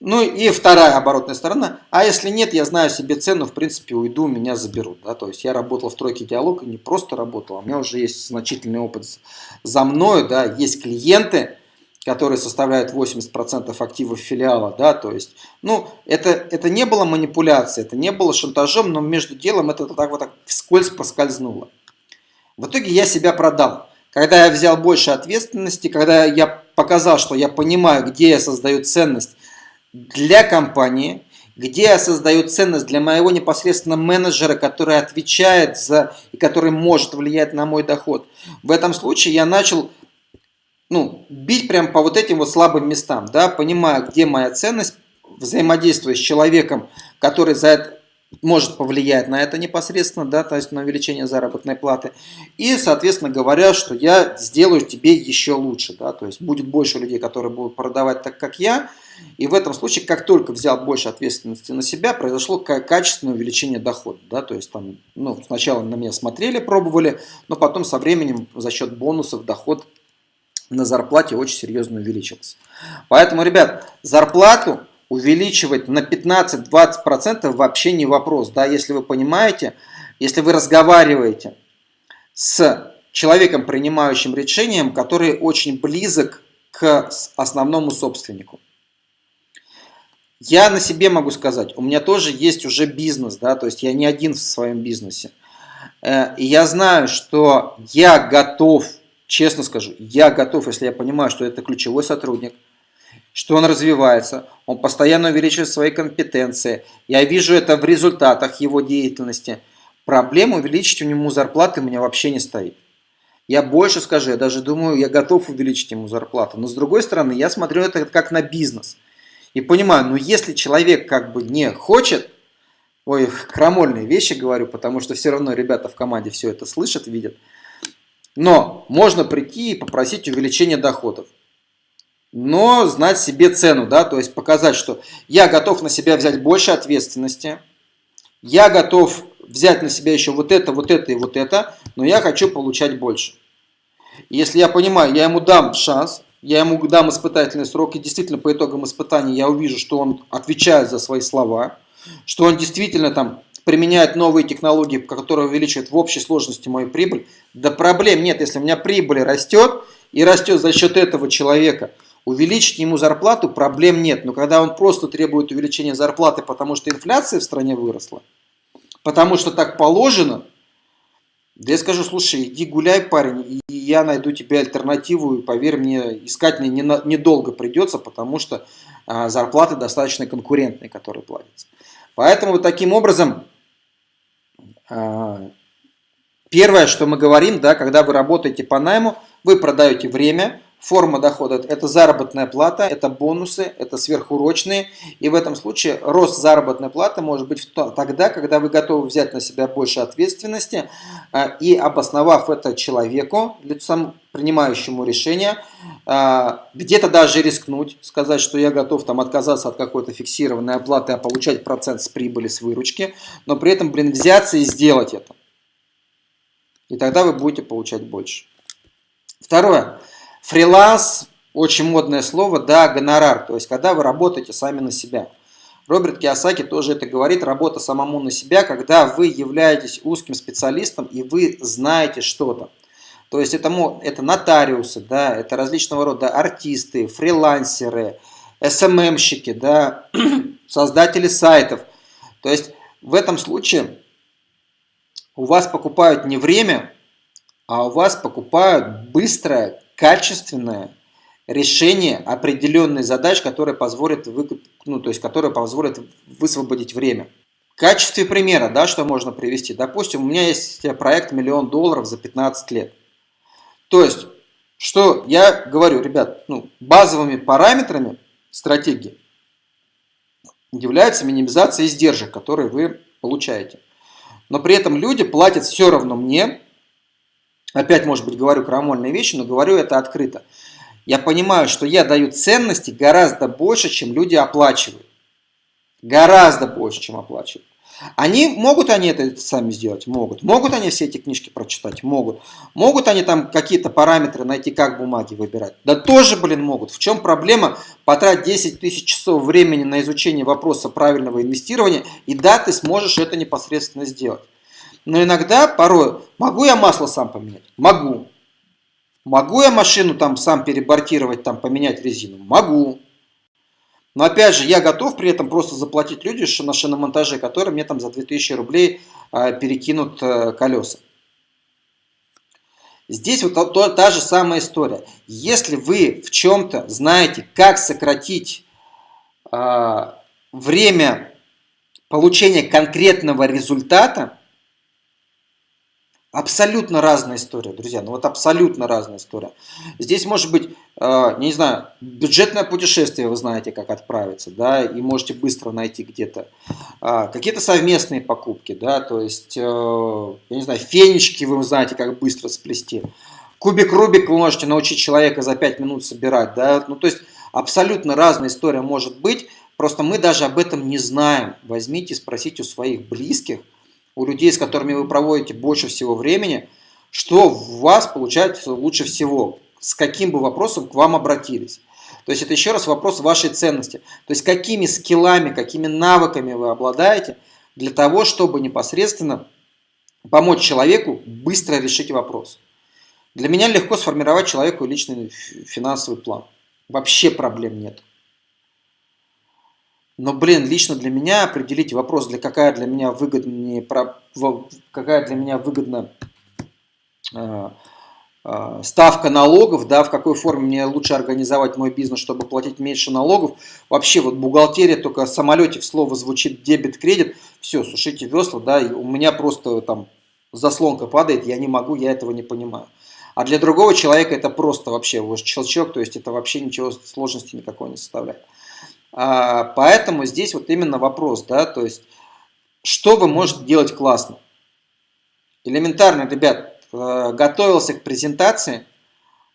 ну и вторая оборотная сторона, а если нет, я знаю себе цену, в принципе, уйду, меня заберут. Да? То есть я работал в тройке диалога, не просто работал, а у меня уже есть значительный опыт за мною, да, есть клиенты, которые составляют 80% активов филиала, да, то есть, ну, это, это не было манипуляцией, это не было шантажом, но между делом это так вот так вскользь поскользнуло. В итоге я себя продал. Когда я взял больше ответственности, когда я показал, что я понимаю, где я создаю ценность для компании, где я создаю ценность для моего непосредственно менеджера, который отвечает за и который может влиять на мой доход. В этом случае я начал ну, бить прям по вот этим вот слабым местам, да, понимая, где моя ценность, взаимодействуя с человеком, который за это, может повлиять на это непосредственно, да, то есть на увеличение заработной платы. И, соответственно, говоря, что я сделаю тебе еще лучше, да, то есть будет больше людей, которые будут продавать так, как я. И в этом случае, как только взял больше ответственности на себя, произошло качественное увеличение дохода, да, то есть там, ну, сначала на меня смотрели, пробовали, но потом со временем за счет бонусов доход на зарплате очень серьезно увеличился. Поэтому, ребят, зарплату увеличивать на 15-20% вообще не вопрос. Да? Если вы понимаете, если вы разговариваете с человеком, принимающим решением, который очень близок к основному собственнику. Я на себе могу сказать, у меня тоже есть уже бизнес, да, то есть я не один в своем бизнесе. Э, и я знаю, что я готов, честно скажу, я готов, если я понимаю, что это ключевой сотрудник – что он развивается, он постоянно увеличивает свои компетенции. Я вижу это в результатах его деятельности. Проблема увеличить у него зарплаты у меня вообще не стоит. Я больше скажу, я даже думаю, я готов увеличить ему зарплату. Но с другой стороны, я смотрю это как на бизнес. И понимаю, ну если человек как бы не хочет, ой, крамольные вещи говорю, потому что все равно ребята в команде все это слышат, видят. Но можно прийти и попросить увеличения доходов но знать себе цену, да, то есть показать, что я готов на себя взять больше ответственности, я готов взять на себя еще вот это, вот это и вот это, но я хочу получать больше. Если я понимаю, я ему дам шанс, я ему дам испытательный срок, и действительно по итогам испытания я увижу, что он отвечает за свои слова, что он действительно там применяет новые технологии, которые увеличивают в общей сложности мою прибыль, да проблем нет, если у меня прибыль растет, и растет за счет этого человека – Увеличить ему зарплату проблем нет, но когда он просто требует увеличения зарплаты, потому что инфляция в стране выросла, потому что так положено, да я скажу, слушай, иди гуляй, парень, и я найду тебе альтернативу, и поверь мне, искать мне недолго придется, потому что а, зарплаты достаточно конкурентные, которые платятся. Поэтому вот таким образом, первое, что мы говорим, да, когда вы работаете по найму, вы продаете время, Форма дохода – это заработная плата, это бонусы, это сверхурочные. И в этом случае рост заработной платы может быть тогда, когда вы готовы взять на себя больше ответственности а, и обосновав это человеку, лицам принимающему решение, а, где-то даже рискнуть, сказать, что я готов там отказаться от какой-то фиксированной оплаты, а получать процент с прибыли, с выручки, но при этом, блин, взяться и сделать это. И тогда вы будете получать больше. Второе. Фриланс, очень модное слово, да, гонорар, то есть когда вы работаете сами на себя. Роберт Киосаки тоже это говорит, работа самому на себя, когда вы являетесь узким специалистом и вы знаете что-то. То есть это, это нотариусы, да, это различного рода артисты, фрилансеры, СММщики, да, создатели сайтов. То есть в этом случае у вас покупают не время, а у вас покупают быстрое, качественное решение определенной задач, которая позволит, вы, ну, то есть, которая позволит высвободить время. В качестве примера, да, что можно привести. Допустим, у меня есть проект миллион долларов за 15 лет. То есть, что я говорю, ребят, ну, базовыми параметрами стратегии является минимизация издержек, которые вы получаете. Но при этом люди платят все равно мне Опять, может быть, говорю крамольные вещи, но говорю это открыто. Я понимаю, что я даю ценности гораздо больше, чем люди оплачивают. Гораздо больше, чем оплачивают. Они, могут они это сами сделать? Могут. Могут они все эти книжки прочитать? Могут. Могут они там какие-то параметры найти, как бумаги выбирать? Да тоже, блин, могут. В чем проблема потратить 10 тысяч часов времени на изучение вопроса правильного инвестирования, и да, ты сможешь это непосредственно сделать. Но иногда, порой, могу я масло сам поменять? Могу. Могу я машину там сам перебортировать, там поменять резину? Могу. Но опять же, я готов при этом просто заплатить люди на шиномонтаже, которые мне там за 2000 рублей а, перекинут а, колеса. Здесь вот та, та же самая история. Если вы в чем-то знаете, как сократить э, время получения конкретного результата, Абсолютно разная история, друзья. Ну вот абсолютно разная история. Здесь может быть, э, не знаю, бюджетное путешествие, вы знаете, как отправиться, да, и можете быстро найти где-то. Э, Какие-то совместные покупки, да, то есть, э, я не знаю, фенечки вы знаете, как быстро сплести. Кубик Рубик вы можете научить человека за 5 минут собирать, да. Ну то есть, абсолютно разная история может быть, просто мы даже об этом не знаем. Возьмите, спросите у своих близких, у людей, с которыми вы проводите больше всего времени, что у вас получается лучше всего, с каким бы вопросом к вам обратились. То есть это еще раз вопрос вашей ценности. То есть какими скиллами, какими навыками вы обладаете для того, чтобы непосредственно помочь человеку быстро решить вопрос. Для меня легко сформировать человеку личный финансовый план. Вообще проблем нет. Но, блин, лично для меня определить вопрос, для какая для меня выгоднее, какая для меня выгодна э, э, ставка налогов, да, в какой форме мне лучше организовать мой бизнес, чтобы платить меньше налогов. Вообще вот бухгалтерия только самолете слово звучит дебет-кредит, все, сушите весла, да, и у меня просто там заслонка падает, я не могу, я этого не понимаю. А для другого человека это просто вообще щелчок, то есть это вообще ничего сложности никакой не составляет. А, поэтому здесь вот именно вопрос, да, то есть, что вы можете делать классно? Элементарно, ребят, э, готовился к презентации,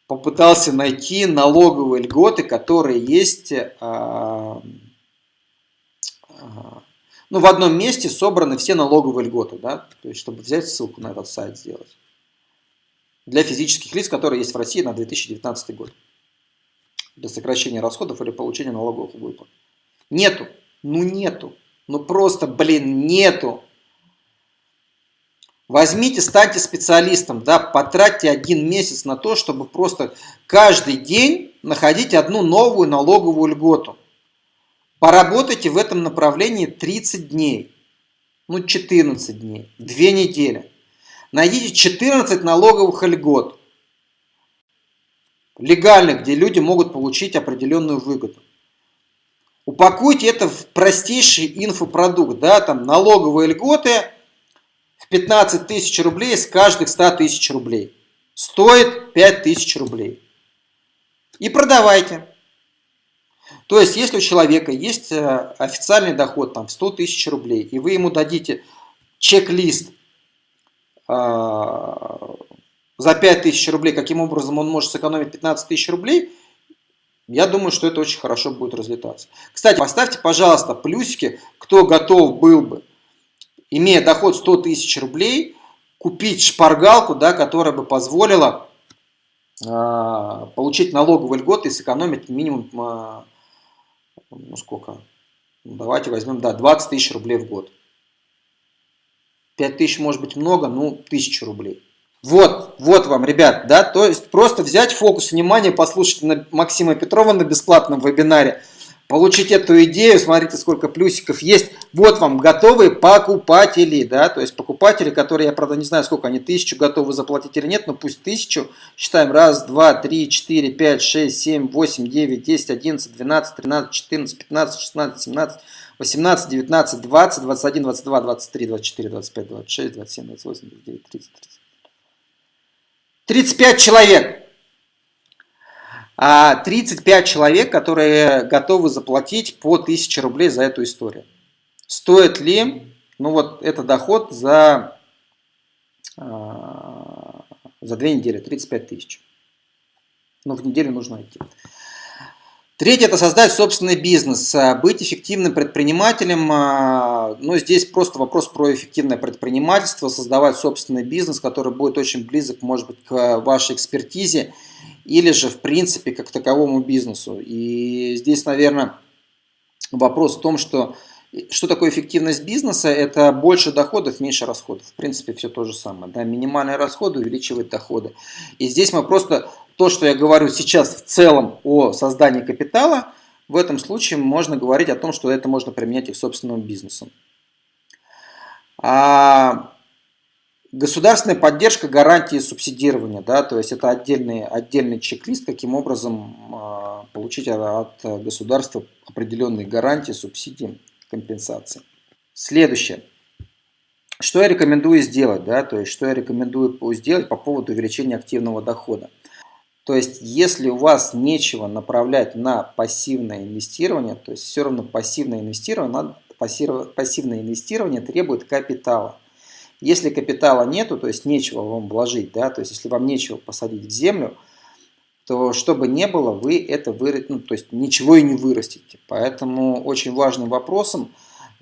попытался найти налоговые льготы, которые есть, а, а, ну, в одном месте собраны все налоговые льготы, да, то есть, чтобы взять ссылку на этот сайт сделать. Для физических лиц, которые есть в России на 2019 год для сокращения расходов или получения налоговых выплат. Нету. Ну нету. Ну просто, блин, нету. Возьмите, станьте специалистом, да, потратьте один месяц на то, чтобы просто каждый день находить одну новую налоговую льготу. Поработайте в этом направлении 30 дней, ну 14 дней, 2 недели. Найдите 14 налоговых льгот легальных, где люди могут получить определенную выгоду. Упакуйте это в простейший инфопродукт, да, там налоговые льготы в 15 тысяч рублей с каждых 100 тысяч рублей. Стоит 5 тысяч рублей. И продавайте. То есть, если у человека есть э, официальный доход там, в 100 тысяч рублей, и вы ему дадите чек-лист а, за 5000 рублей, каким образом он может сэкономить 15 тысяч рублей, я думаю, что это очень хорошо будет разлетаться. Кстати, поставьте, пожалуйста, плюсики, кто готов был бы, имея доход 100 тысяч рублей, купить шпаргалку, да, которая бы позволила э, получить налоговый льгот и сэкономить минимум, э, ну сколько, ну, давайте возьмем, да, 20 тысяч рублей в год. 5 тысяч может быть много, ну, 1000 рублей. Вот, вот вам, ребят, да, то есть просто взять фокус внимания, послушать на Максима Петрова на бесплатном вебинаре, получить эту идею, смотрите, сколько плюсиков есть. Вот вам готовые покупатели, да, то есть покупатели, которые, я, правда, не знаю, сколько они, тысячу готовы заплатить или нет, но пусть тысячу. Считаем, раз, два, три, четыре, пять, шесть, семь, восемь, девять, десять, одиннадцать, двенадцать, тринадцать, четырнадцать, пятнадцать, шестнадцать, семнадцать, 18, 19, 20, 21, 22, 23, 24, 25, 26, 27, 28, 29, 30, 30. 35 человек. А 35 человек, которые готовы заплатить по 1000 рублей за эту историю. Стоит ли, ну вот, это доход за, а, за 2 недели, 35 тысяч. Но в неделю нужно идти. Третье – это создать собственный бизнес, а, быть эффективным предпринимателем. А, ну, здесь просто вопрос про эффективное предпринимательство, создавать собственный бизнес, который будет очень близок, может быть, к вашей экспертизе или же, в принципе, как таковому бизнесу. И здесь, наверное, вопрос в том, что что такое эффективность бизнеса? Это больше доходов, меньше расходов. В принципе, все то же самое. Да? Минимальные расходы увеличивают доходы. И здесь мы просто то, что я говорю сейчас в целом о создании капитала, в этом случае можно говорить о том, что это можно применять и к собственному бизнесу. А государственная поддержка гарантии субсидирования, да, то есть это отдельный, отдельный чек-лист, каким образом а, получить от государства определенные гарантии, субсидии, компенсации. Следующее. что я рекомендую сделать, да, то есть что я рекомендую сделать по поводу увеличения активного дохода. То есть, если у вас нечего направлять на пассивное инвестирование, то есть все равно пассивное инвестирование, пассивное инвестирование требует капитала. Если капитала нету, то есть нечего вам вложить, да, то есть если вам нечего посадить в землю, то что бы ни было, вы это вырастите, ну, то есть ничего и не вырастите. Поэтому очень важным вопросом,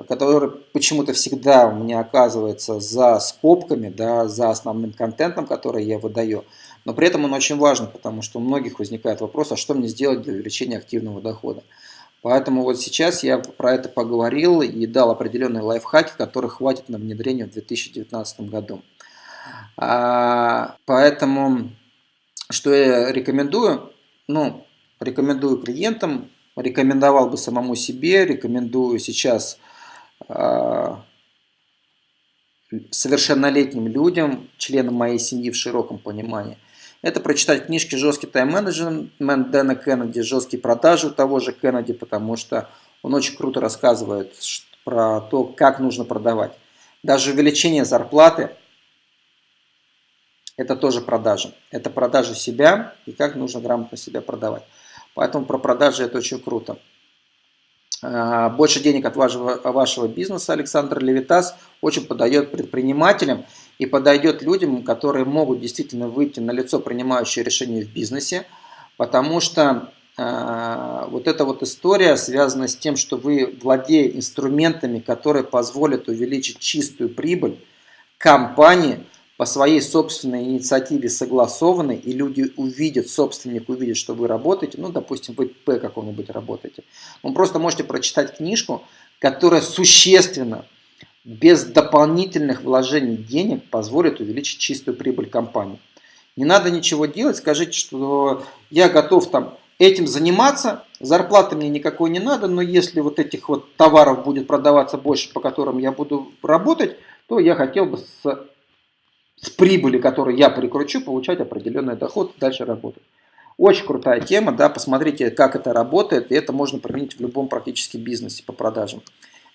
который почему-то всегда у меня оказывается за скобками, да, за основным контентом, который я выдаю, но при этом он очень важен, потому что у многих возникает вопрос, а что мне сделать для увеличения активного дохода. Поэтому вот сейчас я про это поговорил и дал определенные лайфхаки, которых хватит на внедрение в 2019 году. А, поэтому, что я рекомендую? Ну, рекомендую клиентам, рекомендовал бы самому себе, рекомендую сейчас а, совершеннолетним людям, членам моей семьи в широком понимании – это прочитать книжки «Жесткий тайм-менеджмент» Дэна Кеннеди, «Жесткие продажи» того же Кеннеди, потому что он очень круто рассказывает про то, как нужно продавать. Даже увеличение зарплаты – это тоже продажи. Это продажи себя и как нужно грамотно себя продавать. Поэтому про продажи это очень круто. А, больше денег от вашего, вашего бизнеса Александр Левитас очень подает предпринимателям и подойдет людям, которые могут действительно выйти на лицо принимающее решения в бизнесе, потому что э, вот эта вот история связана с тем, что вы, владея инструментами, которые позволят увеличить чистую прибыль компании, по своей собственной инициативе согласованы, и люди увидят, собственник увидит, что вы работаете, ну, допустим, вы П каком-нибудь работаете, вы просто можете прочитать книжку, которая существенно, без дополнительных вложений денег, позволит увеличить чистую прибыль компании. Не надо ничего делать, скажите, что я готов там этим заниматься, зарплаты мне никакой не надо, но если вот этих вот товаров будет продаваться больше, по которым я буду работать, то я хотел бы с с прибыли, которую я прикручу, получать определенный доход и дальше работать. Очень крутая тема, да, посмотрите, как это работает, и это можно применить в любом практически бизнесе по продажам.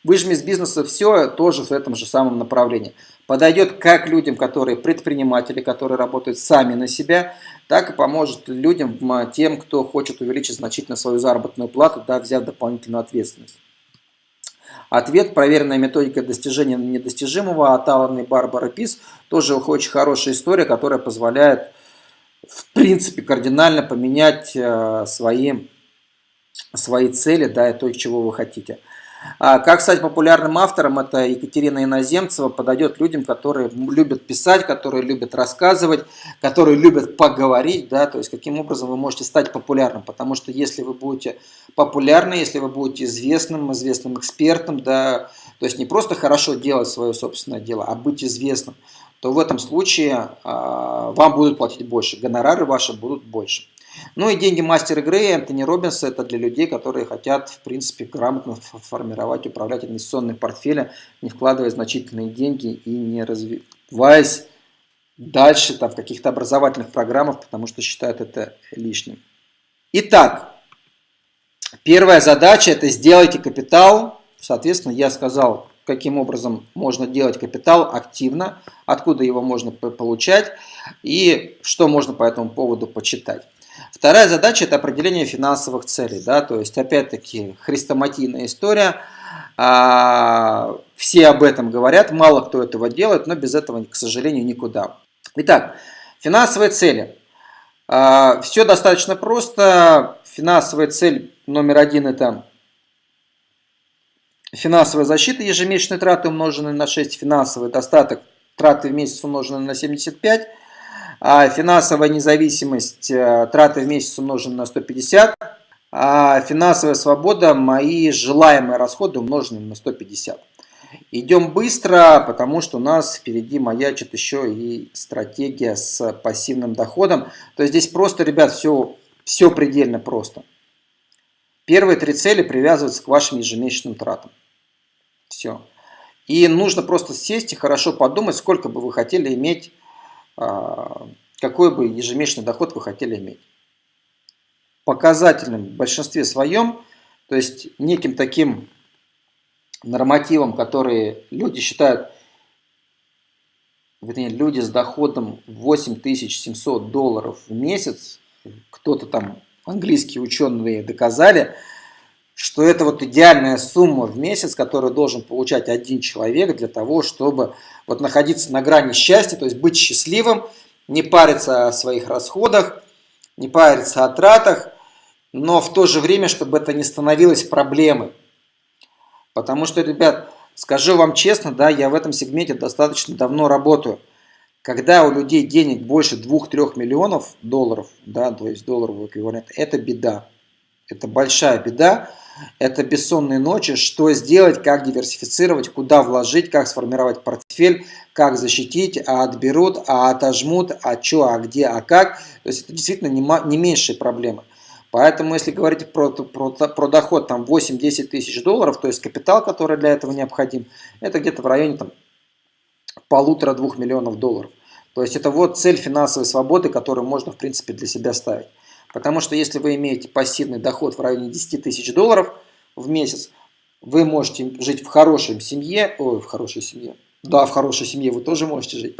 Выжми из бизнеса все тоже в этом же самом направлении. Подойдет как людям, которые предприниматели, которые работают сами на себя, так и поможет людям, тем, кто хочет увеличить значительно свою заработную плату, да, взяв дополнительную ответственность. Ответ, проверенная методика достижения недостижимого от Алана и Барбары Пис, тоже очень хорошая история, которая позволяет, в принципе, кардинально поменять э, свои, свои цели, да, и то, чего вы хотите. А как стать популярным автором, это Екатерина Иноземцева, подойдет людям, которые любят писать, которые любят рассказывать, которые любят поговорить, да, то есть каким образом вы можете стать популярным, потому что если вы будете популярны, если вы будете известным, известным экспертом, да, то есть не просто хорошо делать свое собственное дело, а быть известным, то в этом случае а, вам будут платить больше, гонорары ваши будут больше. Ну и деньги мастера игры Энтони Робинса это для людей, которые хотят, в принципе, грамотно формировать, управлять инвестиционным портфелем, не вкладывая значительные деньги и не развиваясь дальше там, в каких-то образовательных программах, потому что считают это лишним. Итак, первая задача это сделайте капитал. Соответственно, я сказал, каким образом можно делать капитал активно, откуда его можно получать и что можно по этому поводу почитать. Вторая задача – это определение финансовых целей. Да? То есть, опять-таки, хрестоматийная история. А, все об этом говорят, мало кто этого делает, но без этого, к сожалению, никуда. Итак, финансовые цели. А, все достаточно просто. Финансовая цель номер один – это финансовая защита, ежемесячные траты умноженные на 6, финансовый достаток, траты в месяц умноженные на 75, а финансовая независимость, э, траты в месяц умножены на 150, а финансовая свобода, мои желаемые расходы умножены на 150. Идем быстро, потому что у нас впереди маячит еще и стратегия с пассивным доходом. То есть здесь просто, ребят, все, все предельно просто. Первые три цели привязываются к вашим ежемесячным тратам. Все. И нужно просто сесть и хорошо подумать, сколько бы вы хотели иметь какой бы ежемесячный доход вы хотели иметь. Показательным в большинстве своем, то есть неким таким нормативом, которые люди считают вернее, люди с доходом 8700 долларов в месяц, кто-то там, английские ученые доказали, что это вот идеальная сумма в месяц, которую должен получать один человек для того, чтобы вот находиться на грани счастья, то есть быть счастливым, не париться о своих расходах, не париться о тратах, но в то же время, чтобы это не становилось проблемой. Потому что, ребят, скажу вам честно, да, я в этом сегменте достаточно давно работаю. Когда у людей денег больше 2-3 миллионов долларов, да, то есть долларовый эквивалент, это беда. Это большая беда. Это бессонные ночи, что сделать, как диверсифицировать, куда вложить, как сформировать портфель, как защитить, а отберут, а отожмут, а что, а где, а как. То есть это действительно не, не меньшие проблемы. Поэтому, если говорить про, про, про доход там 8-10 тысяч долларов, то есть капитал, который для этого необходим, это где-то в районе там полутора-двух миллионов долларов. То есть это вот цель финансовой свободы, которую можно в принципе для себя ставить. Потому что если вы имеете пассивный доход в районе 10 тысяч долларов в месяц, вы можете жить в хорошей семье, ой, в хорошей семье, да, в хорошей семье вы тоже можете жить.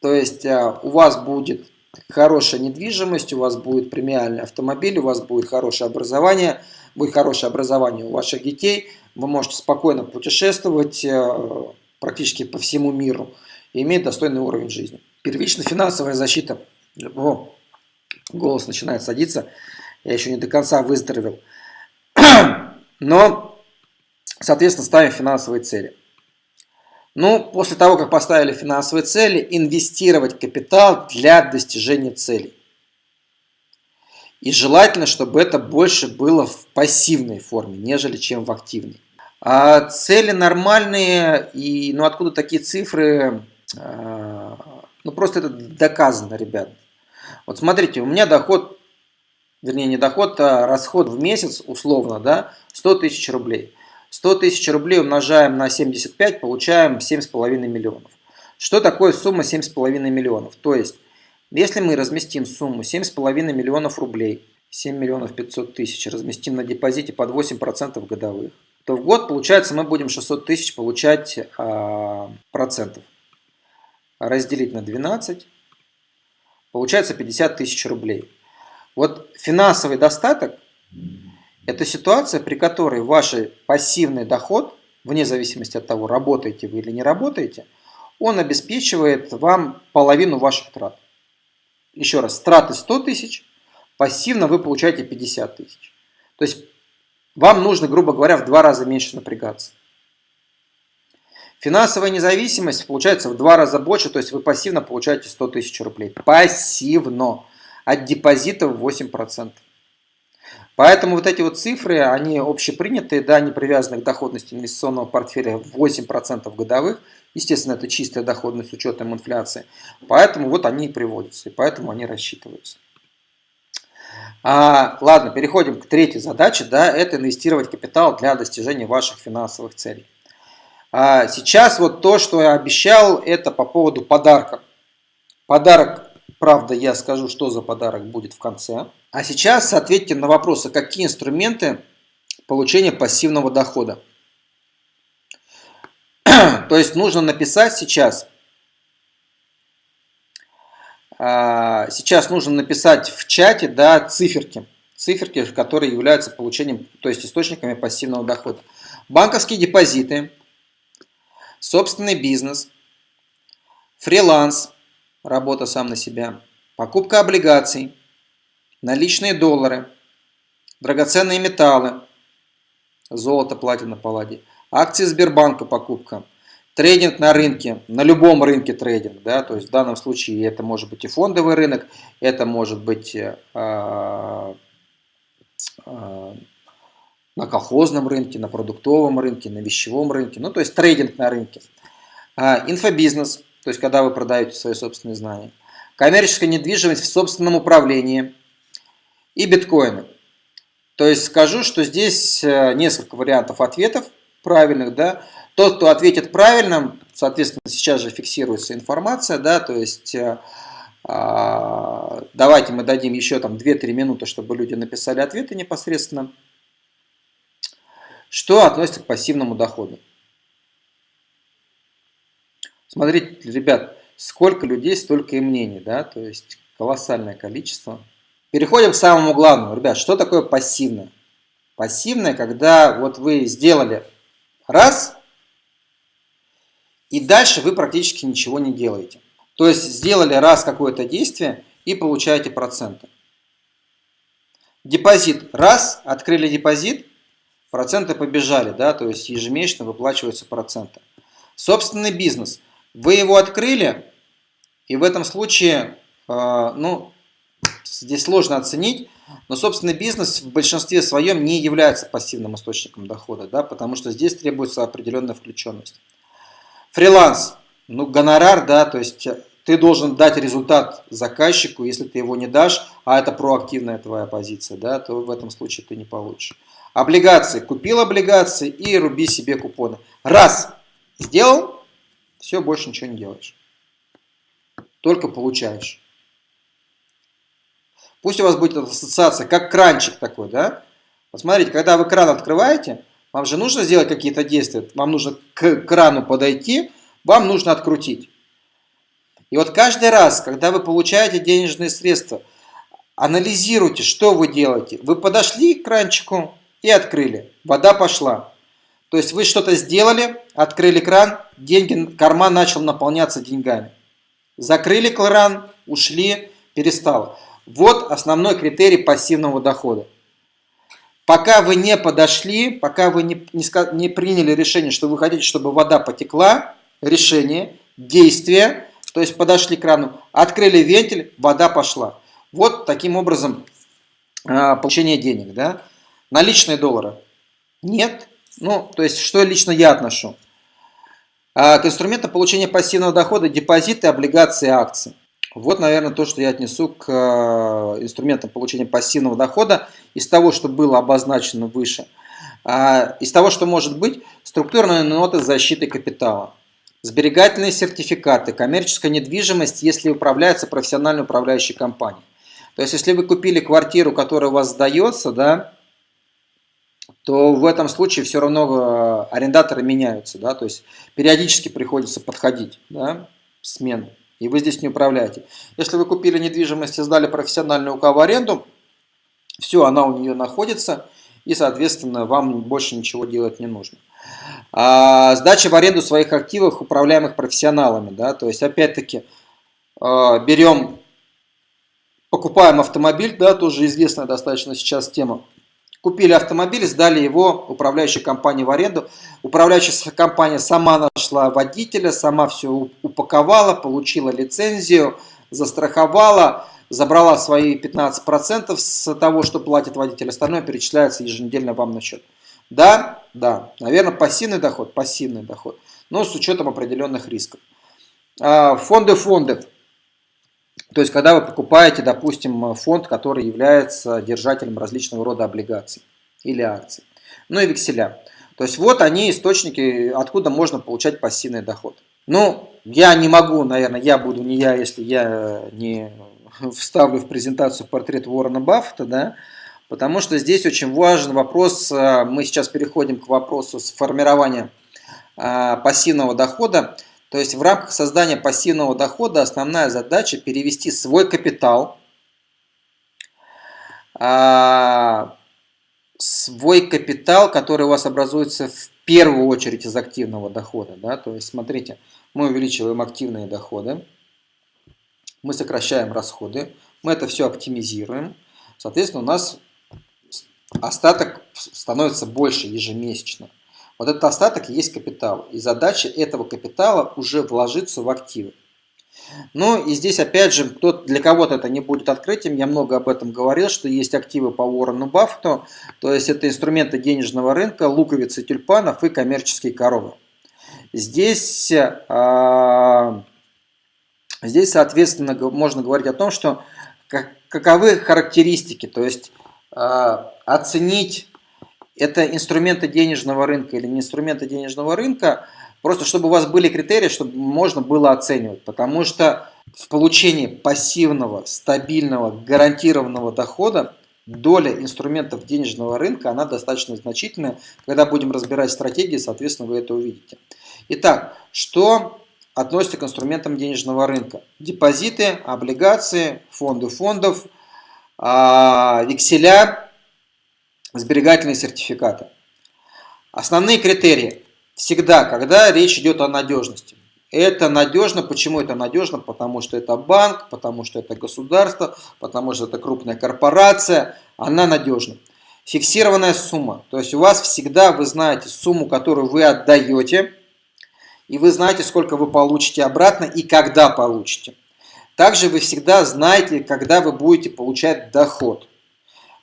То есть а, у вас будет хорошая недвижимость, у вас будет премиальный автомобиль, у вас будет хорошее образование, будет хорошее образование у ваших детей, вы можете спокойно путешествовать а, практически по всему миру и иметь достойный уровень жизни. Первичная финансовая защита. О, голос начинает садиться. Я еще не до конца выздоровел. Но, соответственно, ставим финансовые цели. Ну, после того, как поставили финансовые цели, инвестировать капитал для достижения целей. И желательно, чтобы это больше было в пассивной форме, нежели чем в активной. А цели нормальные, и ну откуда такие цифры? А, ну просто это доказано, ребят. Вот смотрите, у меня доход, вернее не доход, а расход в месяц условно, да, 100 тысяч рублей. 100 тысяч рублей умножаем на 75, получаем 7,5 миллионов. Что такое сумма 7,5 миллионов? То есть, если мы разместим сумму 7,5 миллионов рублей, 7 миллионов 500 тысяч, разместим на депозите под 8% годовых, то в год, получается, мы будем 600 тысяч получать а, процентов. Разделить на 12, получается 50 тысяч рублей. Вот финансовый достаток – это ситуация, при которой ваш пассивный доход, вне зависимости от того, работаете вы или не работаете, он обеспечивает вам половину ваших трат. Еще раз, траты 100 тысяч, пассивно вы получаете 50 тысяч. То есть вам нужно, грубо говоря, в два раза меньше напрягаться. Финансовая независимость получается в два раза больше, то есть вы пассивно получаете 100 тысяч рублей. Пассивно. От депозита в 8%. Поэтому вот эти вот цифры, они общепринятые, да, не привязаны к доходности инвестиционного портфеля в 8% годовых. Естественно, это чистая доходность с учетом инфляции. Поэтому вот они и приводятся, и поэтому они рассчитываются. А, ладно, переходим к третьей задаче, да, это инвестировать капитал для достижения ваших финансовых целей. А сейчас вот то, что я обещал, это по поводу подарка. Подарок, правда, я скажу, что за подарок будет в конце. А сейчас ответьте на вопросы, какие инструменты получения пассивного дохода. То есть нужно написать сейчас, а, сейчас нужно написать в чате да, циферки, циферки, которые являются получением, то есть источниками пассивного дохода. Банковские депозиты, собственный бизнес, фриланс, работа сам на себя, покупка облигаций, наличные доллары, драгоценные металлы, золото, платина, палладий, акции Сбербанка покупка, трейдинг на рынке, на любом рынке трейдинг, да, то есть в данном случае это может быть и фондовый рынок, это может быть э, э, на колхозном рынке, на продуктовом рынке, на вещевом рынке, ну то есть трейдинг на рынке. А, инфобизнес, то есть когда вы продаете свои собственные знания. Коммерческая недвижимость в собственном управлении. И биткоины. То есть скажу, что здесь э, несколько вариантов ответов правильных. Да? Тот, кто ответит правильно, соответственно, сейчас же фиксируется информация, да, то есть э, а, давайте мы дадим еще там 2-3 минуты, чтобы люди написали ответы непосредственно. Что относится к пассивному доходу? Смотрите, ребят, Сколько людей, столько и мнений, да, то есть колоссальное количество. Переходим к самому главному. Ребят, что такое пассивное? Пассивное, когда вот вы сделали раз, и дальше вы практически ничего не делаете. То есть сделали раз какое-то действие и получаете проценты. Депозит. Раз, открыли депозит, проценты побежали, да, то есть ежемесячно выплачиваются проценты. Собственный бизнес. Вы его открыли, и в этом случае, э, ну, здесь сложно оценить, но собственный бизнес в большинстве своем не является пассивным источником дохода, да, потому что здесь требуется определенная включенность. Фриланс, ну, гонорар, да, то есть ты должен дать результат заказчику, если ты его не дашь, а это проактивная твоя позиция, да, то в этом случае ты не получишь. Облигации. Купил облигации и руби себе купоны. Раз сделал, все, больше ничего не делаешь. Только получаешь. Пусть у вас будет ассоциация, как кранчик такой, да? Посмотрите, когда вы кран открываете, вам же нужно сделать какие-то действия. Вам нужно к крану подойти, вам нужно открутить. И вот каждый раз, когда вы получаете денежные средства, анализируйте, что вы делаете. Вы подошли к кранчику и открыли. Вода пошла. То есть вы что-то сделали, открыли кран, деньги, карман начал наполняться деньгами. Закрыли кран, ушли, перестало. Вот основной критерий пассивного дохода. Пока вы не подошли, пока вы не, не, не приняли решение, что вы хотите, чтобы вода потекла, решение, действие, то есть подошли к крану, открыли вентиль, вода пошла. Вот таким образом э, получение денег. Да? Наличные доллары? Нет. Ну, то есть, что лично я отношу? Э, к инструментам получения пассивного дохода депозиты, облигации, акции. Вот, наверное, то, что я отнесу к э, инструментам получения пассивного дохода из того, что было обозначено выше. А, из того, что может быть, структурные ноты защиты капитала. Сберегательные сертификаты, коммерческая недвижимость, если управляется профессиональной управляющей компанией. То есть, если вы купили квартиру, которая у вас сдается, да, то в этом случае все равно э, арендаторы меняются. Да, то есть, периодически приходится подходить да, смены и вы здесь не управляете. Если вы купили недвижимость и сдали профессиональную УК в аренду, все, она у нее находится, и, соответственно, вам больше ничего делать не нужно. А, сдача в аренду своих активов, управляемых профессионалами, да, то есть, опять-таки, а, берем, покупаем автомобиль, да, тоже известная достаточно сейчас тема, Купили автомобиль, сдали его управляющей компании в аренду. Управляющая компания сама нашла водителя, сама все упаковала, получила лицензию, застраховала, забрала свои 15% с того, что платит водитель. Остальное перечисляется еженедельно вам на счет. Да, да, наверное, пассивный доход, пассивный доход, но с учетом определенных рисков. А, фонды фондов. То есть, когда вы покупаете, допустим, фонд, который является держателем различного рода облигаций или акций. Ну и векселя. То есть, вот они источники, откуда можно получать пассивный доход. Ну, я не могу, наверное, я буду не я, если я не вставлю в презентацию портрет Уоррена Баффета, да, потому что здесь очень важен вопрос, э, мы сейчас переходим к вопросу сформирования э, пассивного дохода. То есть в рамках создания пассивного дохода основная задача перевести свой капитал, а, свой капитал, который у вас образуется в первую очередь из активного дохода. Да? То есть смотрите, мы увеличиваем активные доходы, мы сокращаем расходы, мы это все оптимизируем. Соответственно, у нас остаток становится больше ежемесячно. Вот этот остаток есть капитал. И задача этого капитала уже вложиться в активы. Ну и здесь опять же, кто, для кого-то это не будет открытием, я много об этом говорил, что есть активы по Уоррену Баффету, то есть это инструменты денежного рынка, луковицы тюльпанов и коммерческие коровы. Здесь, а, здесь соответственно, можно говорить о том, что каковы характеристики, то есть а, оценить это инструменты денежного рынка или не инструменты денежного рынка, просто чтобы у вас были критерии, чтобы можно было оценивать. Потому что в получении пассивного, стабильного, гарантированного дохода доля инструментов денежного рынка, она достаточно значительная. Когда будем разбирать стратегии, соответственно, вы это увидите. Итак, что относится к инструментам денежного рынка. Депозиты, облигации, фонды фондов, а, векселя, сберегательные сертификаты. Основные критерии. Всегда, когда речь идет о надежности. Это надежно. Почему это надежно? Потому что это банк, потому что это государство, потому что это крупная корпорация. Она надежна. Фиксированная сумма. То есть у вас всегда вы знаете сумму, которую вы отдаете, и вы знаете, сколько вы получите обратно и когда получите. Также вы всегда знаете, когда вы будете получать доход.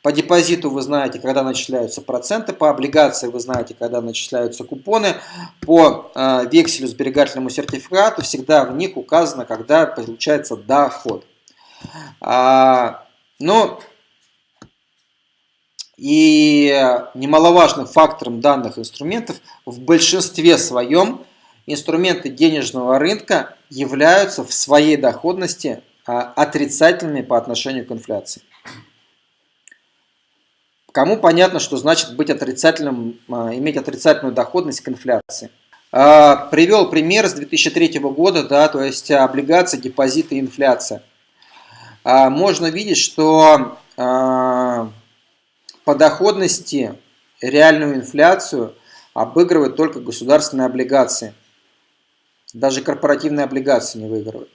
По депозиту вы знаете, когда начисляются проценты, по облигации вы знаете, когда начисляются купоны, по э, векселю сберегательному сертификату всегда в них указано, когда получается доход. А, но и немаловажным фактором данных инструментов в большинстве своем инструменты денежного рынка являются в своей доходности а, отрицательными по отношению к инфляции. Кому понятно, что значит быть отрицательным, а, иметь отрицательную доходность к инфляции? А, привел пример с 2003 года, да, то есть облигации, депозиты, инфляция. Можно видеть, что по доходности реальную инфляцию обыгрывают только государственные облигации. Даже корпоративные облигации не выигрывают.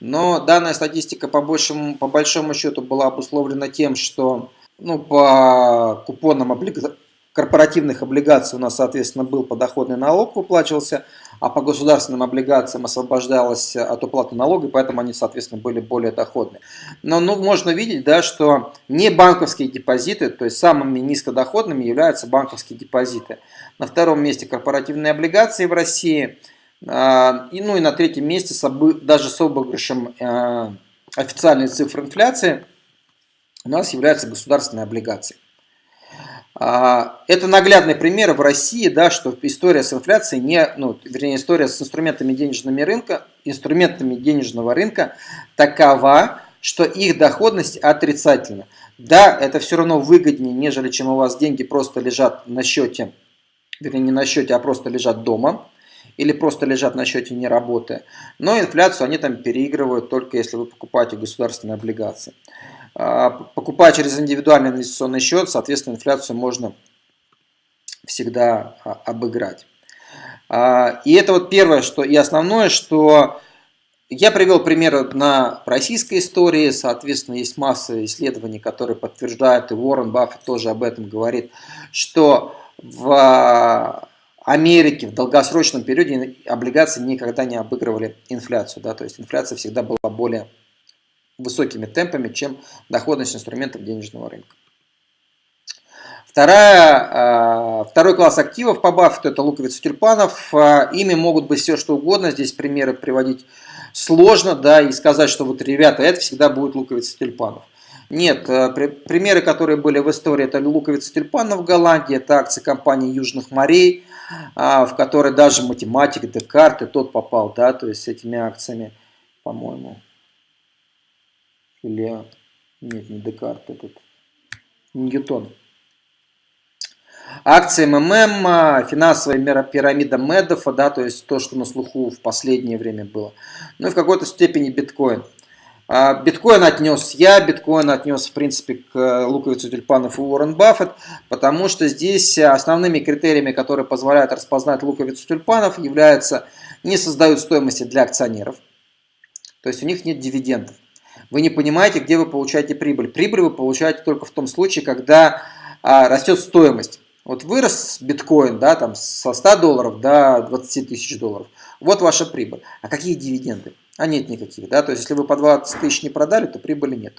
Но данная статистика по, большему, по большому счету была обусловлена тем, что ну, по купонам облигаций корпоративных облигаций у нас, соответственно, был подоходный налог выплачивался, а по государственным облигациям освобождалось от уплаты налога, и поэтому они, соответственно, были более доходные. Но ну, можно видеть, да, что не банковские депозиты, то есть самыми низкодоходными являются банковские депозиты. На втором месте корпоративные облигации в России, а, и, ну и на третьем месте даже с обыгрышем а, официальной цифры инфляции у нас являются государственные облигации. А, это наглядный пример в России, да, что история с инфляцией, не, ну, вернее, история с инструментами денежного рынка, инструментами денежного рынка такова, что их доходность отрицательна. Да, это все равно выгоднее, нежели чем у вас деньги просто лежат на счете, вернее, не на счете, а просто лежат дома, или просто лежат на счете не работая. Но инфляцию они там переигрывают только если вы покупаете государственные облигации. А, покупая через индивидуальный инвестиционный счет, соответственно, инфляцию можно всегда а, обыграть. А, и это вот первое что, и основное, что я привел примеры на российской истории, соответственно, есть масса исследований, которые подтверждают, и Уоррен Баффет тоже об этом говорит, что в Америке в долгосрочном периоде облигации никогда не обыгрывали инфляцию. Да, то есть инфляция всегда была более высокими темпами, чем доходность инструментов денежного рынка. Вторая, а, второй класс активов по Баффету – это луковицы тюльпанов. А, ими могут быть все что угодно. Здесь примеры приводить сложно, да, и сказать, что вот, ребята, это всегда будет луковица тюльпанов. Нет, а, примеры, которые были в истории, это луковица тюльпанов в Голландии, это акции компании Южных морей, в которой даже математик Декарт и тот попал, да, то есть с этими акциями, по-моему. Или, нет, не Декарт, этот, Ньютон. Акции МММ, финансовая пирамида Медофа, да, то есть то, что на слуху в последнее время было. Ну и в какой-то степени биткоин. А, биткоин отнес я, биткоин отнес, в принципе, к луковицу тюльпанов и Уоррен Баффет, потому что здесь основными критериями, которые позволяют распознать луковицу тюльпанов, являются не создают стоимости для акционеров, то есть у них нет дивидендов вы не понимаете, где вы получаете прибыль. Прибыль вы получаете только в том случае, когда а, растет стоимость. Вот вырос биткоин да, там, со 100 долларов до 20 тысяч долларов. Вот ваша прибыль. А какие дивиденды? А нет никаких. Да? То есть, если вы по 20 тысяч не продали, то прибыли нет.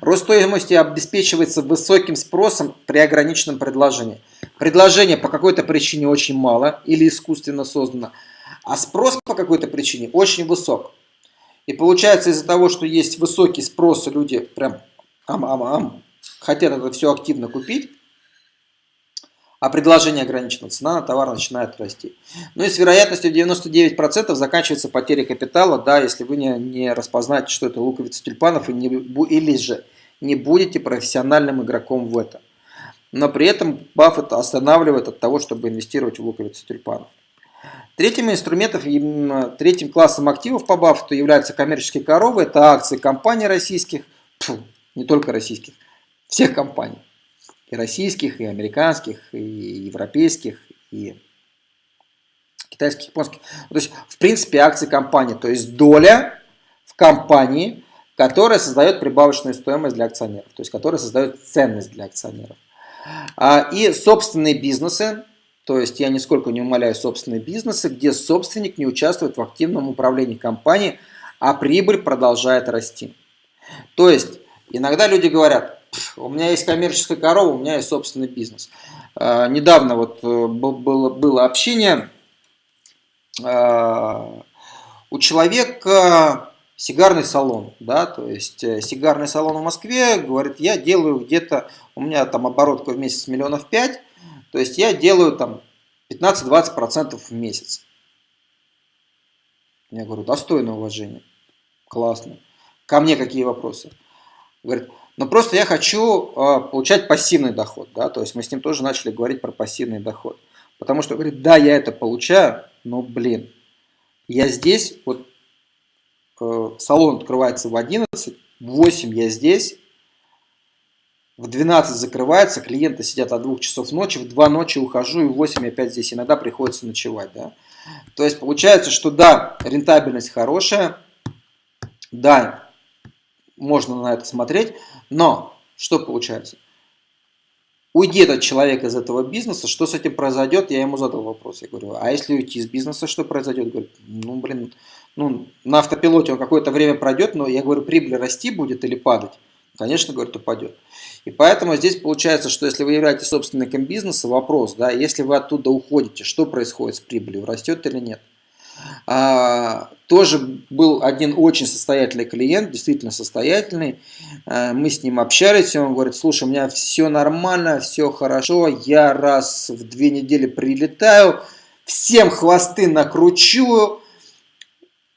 Рост стоимости обеспечивается высоким спросом при ограниченном предложении. Предложение по какой-то причине очень мало или искусственно создано, а спрос по какой-то причине очень высок. И получается из-за того, что есть высокий спрос, люди прям ам-ам-ам хотят это все активно купить, а предложение ограничено, цена на товар начинает расти. Ну и с вероятностью 99% заканчивается потеря капитала, да, если вы не, не распознаете, что это луковица тюльпанов, и не, или же не будете профессиональным игроком в этом. Но при этом Баффет останавливает от того, чтобы инвестировать в луковицу тюльпанов. Третьим инструментом, третьим классом активов по Баффету являются коммерческие коровы. Это акции компаний российских, фу, не только российских, всех компаний. И российских, и американских, и европейских, и китайских, японских. То есть, в принципе, акции компании. То есть, доля в компании, которая создает прибавочную стоимость для акционеров. То есть, которая создает ценность для акционеров. А, и собственные бизнесы, то есть я нисколько не умоляю собственные бизнесы, где собственник не участвует в активном управлении компанией, а прибыль продолжает расти. То есть иногда люди говорят, у меня есть коммерческая корова, у меня есть собственный бизнес. А, недавно вот э, было, было общение, а, у человека сигарный салон, да, то есть э, сигарный салон в Москве, говорит, я делаю где-то, у меня там оборотка в месяц миллионов пять, то есть я делаю там 15-20% в месяц. Я говорю, достойное уважение. Классно. Ко мне какие вопросы? Говорит, ну просто я хочу э, получать пассивный доход. Да? То есть мы с ним тоже начали говорить про пассивный доход. Потому что, говорит, да, я это получаю, но, блин, я здесь, вот э, салон открывается в 11, в 8 я здесь, в 12 закрывается, клиенты сидят от 2 часов ночи, в 2 ночи ухожу и в 8 опять здесь. Иногда приходится ночевать. Да? То есть получается, что да, рентабельность хорошая, да, можно на это смотреть, но что получается? Уйди этот человек из этого бизнеса, что с этим произойдет? Я ему задал вопрос. Я говорю, а если уйти из бизнеса, что произойдет? Говорит, ну, блин, ну, на автопилоте он какое-то время пройдет, но я говорю, прибыль расти будет или падать? Конечно, говорит, упадет. И поэтому здесь получается, что если вы являетесь собственником бизнеса, вопрос, да, если вы оттуда уходите, что происходит с прибылью, растет или нет? А, тоже был один очень состоятельный клиент, действительно состоятельный. А, мы с ним общались, и он говорит, слушай, у меня все нормально, все хорошо, я раз в две недели прилетаю, всем хвосты накручу,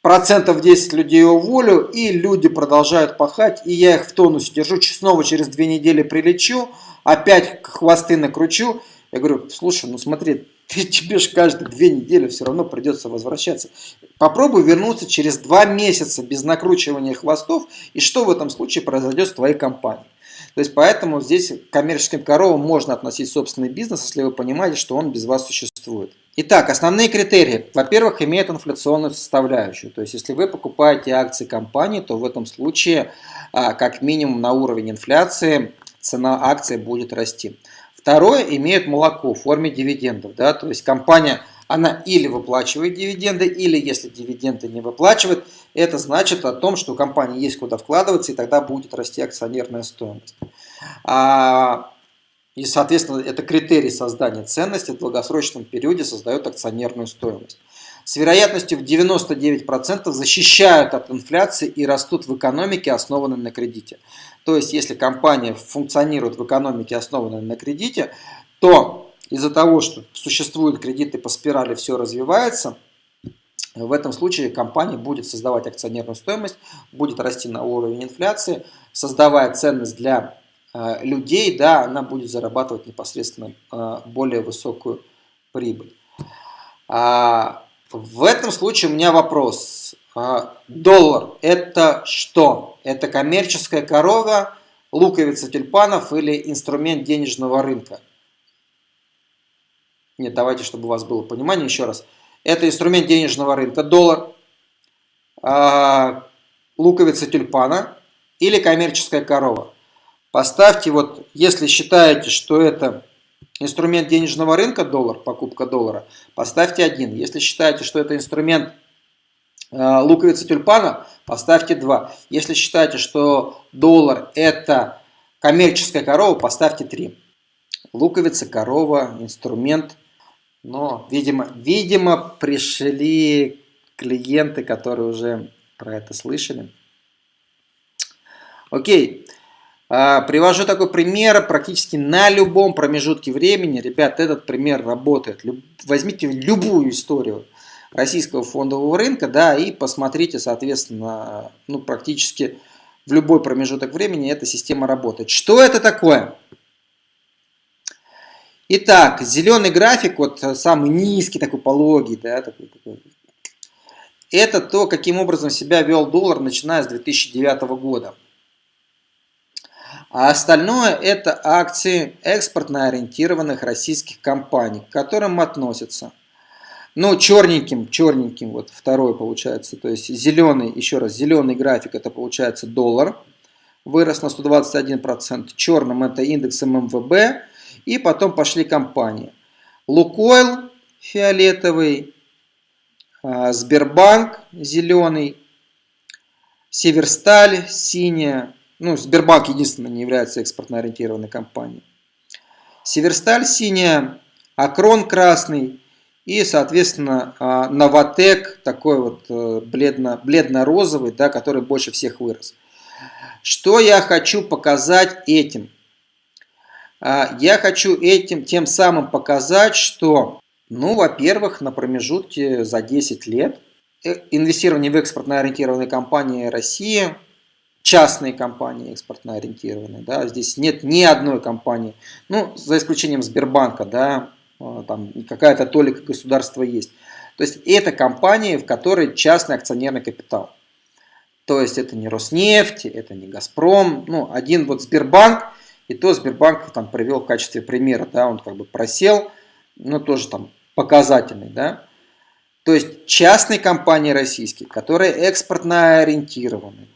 процентов 10 людей уволю, и люди продолжают пахать, и я их в тонусе держу, снова через две недели прилечу, опять хвосты накручу. Я говорю, слушай, ну смотри, ты, тебе же каждые две недели все равно придется возвращаться. Попробуй вернуться через два месяца без накручивания хвостов, и что в этом случае произойдет с твоей компанией. То есть поэтому здесь к коммерческим коровам можно относить собственный бизнес, если вы понимаете, что он без вас существует. Итак, основные критерии. Во-первых, имеет инфляционную составляющую. То есть, если вы покупаете акции компании, то в этом случае, а, как минимум на уровень инфляции, цена акции будет расти. Второе, имеет молоко в форме дивидендов. Да? То есть, компания, она или выплачивает дивиденды, или если дивиденды не выплачивает, это значит о том, что у компании есть куда вкладываться, и тогда будет расти акционерная стоимость. И, соответственно, это критерий создания ценности в долгосрочном периоде создает акционерную стоимость. С вероятностью в 99% защищают от инфляции и растут в экономике, основанной на кредите. То есть, если компания функционирует в экономике, основанной на кредите, то из-за того, что существуют кредиты по спирали, все развивается, в этом случае компания будет создавать акционерную стоимость, будет расти на уровень инфляции, создавая ценность для людей, да, она будет зарабатывать непосредственно э, более высокую прибыль. А, в этом случае у меня вопрос. А, доллар это что? Это коммерческая корова, луковица тюльпанов или инструмент денежного рынка? Нет, давайте, чтобы у вас было понимание еще раз. Это инструмент денежного рынка, доллар, а, луковица тюльпана или коммерческая корова. Поставьте вот, если считаете, что это инструмент денежного рынка, доллар, покупка доллара, поставьте один. Если считаете, что это инструмент э, луковицы тюльпана, поставьте 2. Если считаете, что доллар это коммерческая корова, поставьте 3. Луковица, корова, инструмент. Но, видимо, видимо, пришли клиенты, которые уже про это слышали. Окей. А, привожу такой пример практически на любом промежутке времени. Ребят, этот пример работает. Возьмите любую историю российского фондового рынка, да, и посмотрите, соответственно, ну, практически в любой промежуток времени эта система работает. Что это такое? Итак, зеленый график, вот самый низкий, такой пологий, да, такой, такой. Это то, каким образом себя вел доллар, начиная с 2009 года. А остальное это акции экспортно ориентированных российских компаний, к которым относятся, ну, черненьким, черненьким, вот второй получается, то есть зеленый, еще раз, зеленый график, это получается доллар, вырос на 121%, черным это индекс ММВБ, и потом пошли компании. Лукойл фиолетовый, а, Сбербанк зеленый, Северсталь синяя. Ну, Сбербанк единственный не является экспортно ориентированной компанией. Северсталь синяя, Акрон красный и, соответственно, а, Новотек такой вот э, бледно-розовый, да, который больше всех вырос. Что я хочу показать этим? А, я хочу этим тем самым показать, что, ну, во-первых, на промежутке за 10 лет э, инвестирование в экспортно ориентированные компании России, частные компании экспортно ориентированные, да, здесь нет ни одной компании, ну, за исключением Сбербанка, да, а, там какая-то толика государства есть. То есть это компании, в которой частный акционерный капитал. То есть это не Роснефть, это не Газпром, ну, один вот Сбербанк – и то Сбербанк там привел в качестве примера, да, он как бы просел, но тоже там показательный, да. То есть частные компании российские, которые экспортно ориентированы,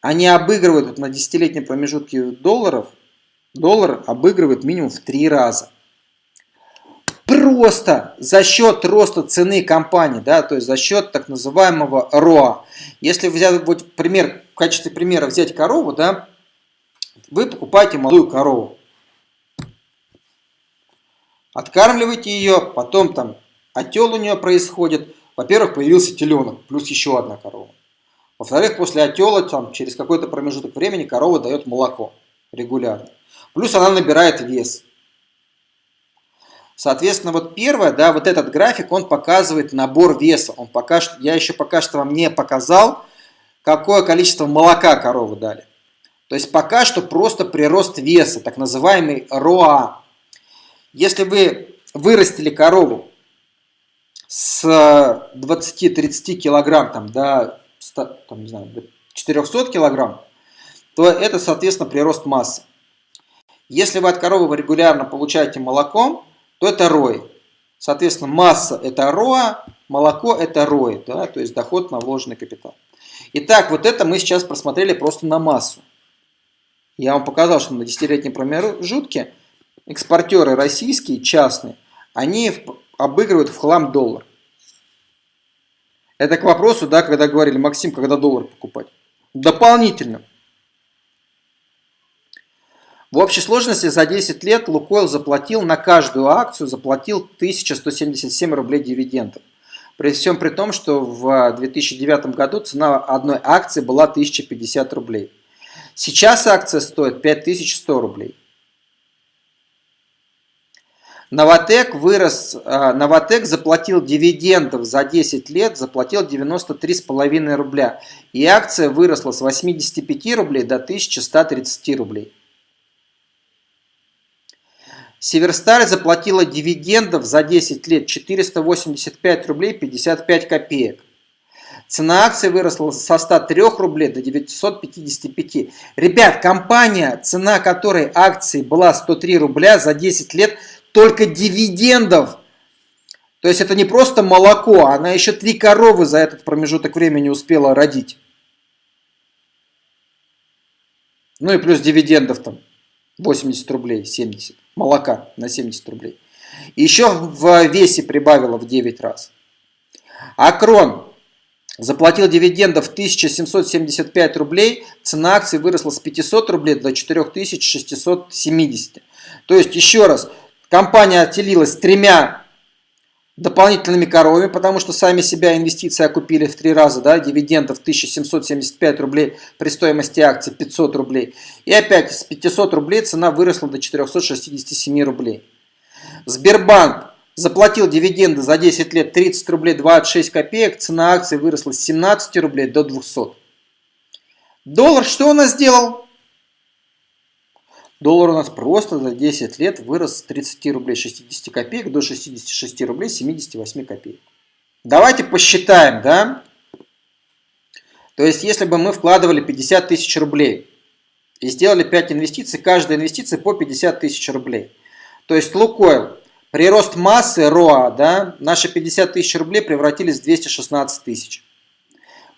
они обыгрывают на десятилетнем промежутке долларов, доллар обыгрывает минимум в три раза. Просто за счет роста цены компании, да, то есть за счет так называемого РОА. Если взять вот пример, в качестве примера взять корову, да, вы покупаете молодую корову. Откармливаете ее, потом там отел у нее происходит. Во-первых, появился теленок, плюс еще одна корова. Во-вторых, после отела, там, через какой-то промежуток времени, корова дает молоко регулярно. Плюс она набирает вес. Соответственно, вот первое, да, вот этот график, он показывает набор веса. Он пока что, я еще пока что вам не показал, какое количество молока коровы дали. То есть пока что просто прирост веса, так называемый РОА. Если вы вырастили корову с 20-30 килограмм там, до там, не знаю, до 400 килограмм, то это, соответственно, прирост массы. Если вы от коровы регулярно получаете молоко, то это ROI. Соответственно, масса это ROA, молоко это ROI, да, то есть доход на вложенный капитал. Итак, вот это мы сейчас просмотрели просто на массу. Я вам показал, что на десятилетнем промежутке экспортеры российские, частные, они обыгрывают в хлам доллар. Это к вопросу, да, когда говорили, Максим, когда доллар покупать. Дополнительно. В общей сложности за 10 лет Лукойл заплатил на каждую акцию заплатил 1177 рублей дивидендов. При всем при том, что в 2009 году цена одной акции была 1050 рублей. Сейчас акция стоит 5100 рублей. Новотек вырос, а, Новотек заплатил дивидендов за 10 лет, заплатил 93,5 рубля. И акция выросла с 85 рублей до 1130 рублей. Северсталь заплатила дивидендов за 10 лет 485 рублей 55 копеек. Цена акции выросла со 103 рублей до 955. Ребят, компания, цена которой акции была 103 рубля за 10 лет, только дивидендов. То есть это не просто молоко, она еще три коровы за этот промежуток времени успела родить. Ну и плюс дивидендов там 80 рублей, 70. Молока на 70 рублей. Еще в весе прибавила в 9 раз. Акрон Заплатил дивидендов 1775 рублей, цена акции выросла с 500 рублей до 4670. То есть, еще раз, компания отделилась тремя дополнительными коровами, потому что сами себя инвестиции окупили в три раза, да, дивидендов 1775 рублей при стоимости акций 500 рублей. И опять с 500 рублей цена выросла до 467 рублей. Сбербанк заплатил дивиденды за 10 лет 30 рублей 26 копеек, цена акции выросла с 17 рублей до 200. Доллар что у нас сделал? Доллар у нас просто за 10 лет вырос с 30 рублей 60 копеек до 66 рублей 78 копеек. Давайте посчитаем, да? То есть, если бы мы вкладывали 50 тысяч рублей и сделали 5 инвестиций, каждая инвестиция по 50 тысяч рублей. То есть, Лукойл, прирост массы РОА, да, наши 50 тысяч рублей превратились в 216 тысяч.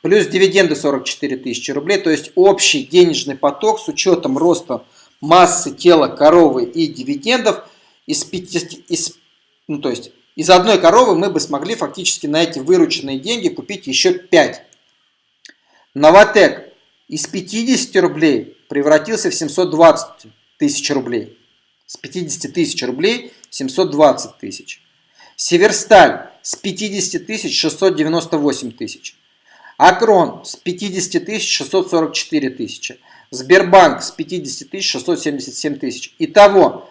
Плюс дивиденды 44 тысячи рублей, то есть общий денежный поток с учетом роста массы тела коровы и дивидендов из 50, из, ну, то есть из одной коровы мы бы смогли фактически на эти вырученные деньги купить еще 5. Новотек из 50 рублей превратился в 720 тысяч рублей. С 50 тысяч рублей 720 тысяч. Северсталь с 50 тысяч 698 тысяч. Акрон с 50 тысяч 644 тысячи. Сбербанк с 50 тысяч 677 тысяч. Итого,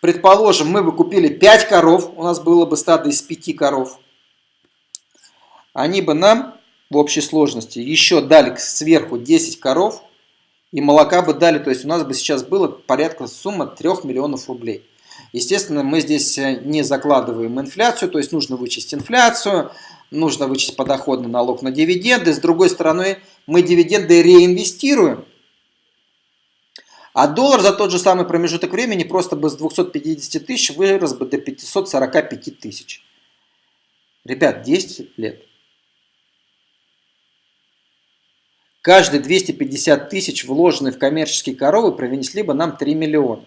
предположим, мы бы купили 5 коров, у нас было бы стадо из 5 коров. Они бы нам в общей сложности еще дали сверху 10 коров и молока бы дали, то есть у нас бы сейчас было порядка сумма 3 миллионов рублей. Естественно, мы здесь не закладываем инфляцию, то есть нужно вычесть инфляцию, нужно вычесть подоходный налог на дивиденды. С другой стороны, мы дивиденды реинвестируем. А доллар за тот же самый промежуток времени просто бы с 250 тысяч вырос бы до 545 тысяч. Ребят, 10 лет. Каждые 250 тысяч, вложенные в коммерческие коровы, принесли бы нам 3 миллиона.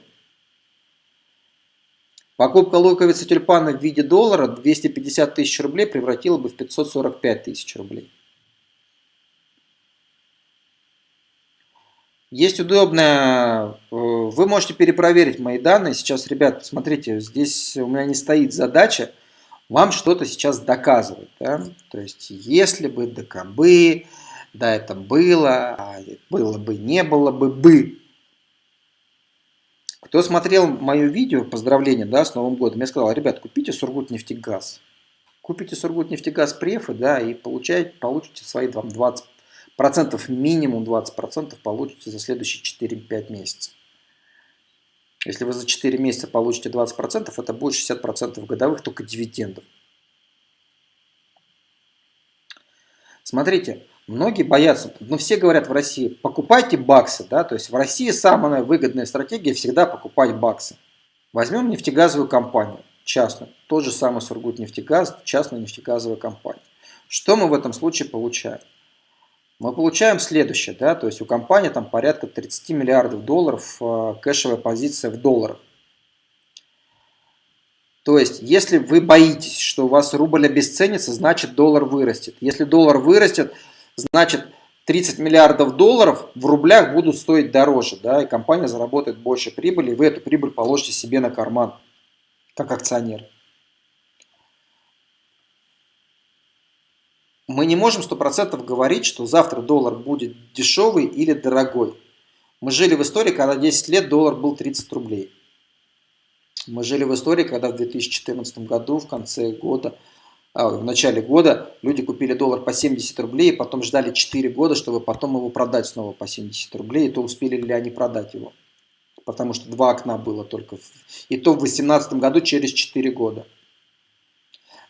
Покупка луковицы тюльпана в виде доллара 250 тысяч рублей превратила бы в 545 тысяч рублей. Есть удобная, э, вы можете перепроверить мои данные. Сейчас, ребят, смотрите, здесь у меня не стоит задача вам что-то сейчас доказывать. Да? То есть, если бы, да кабы, да это было, а было бы, не было бы, бы. Кто смотрел мое видео, поздравления да, с Новым годом, я сказал, ребят, купите Сургутнефтегаз. Купите Сургутнефтегаз префы, да, и получаете, получите свои 20 процентов минимум 20 процентов получите за следующие 4-5 месяцев. Если вы за 4 месяца получите 20 процентов, это будет 60 процентов годовых только дивидендов. Смотрите, многие боятся, но ну, все говорят в России, покупайте баксы, да, то есть в России самая выгодная стратегия всегда покупать баксы. Возьмем нефтегазовую компанию, частную, тот же самый Сургутнефтегаз, частная нефтегазовая компания. Что мы в этом случае получаем? Мы получаем следующее, да, то есть у компании там порядка 30 миллиардов долларов э, кэшевая позиция в долларах. То есть, если вы боитесь, что у вас рубль обесценится, значит доллар вырастет. Если доллар вырастет, значит 30 миллиардов долларов в рублях будут стоить дороже, да, и компания заработает больше прибыли, и вы эту прибыль положите себе на карман, как акционер. Мы не можем 100% говорить, что завтра доллар будет дешевый или дорогой. Мы жили в истории, когда 10 лет доллар был 30 рублей. Мы жили в истории, когда в 2014 году, в конце года, а, в начале года люди купили доллар по 70 рублей, и потом ждали 4 года, чтобы потом его продать снова по 70 рублей, и то успели ли они продать его. Потому что два окна было только. И то в 2018 году через 4 года.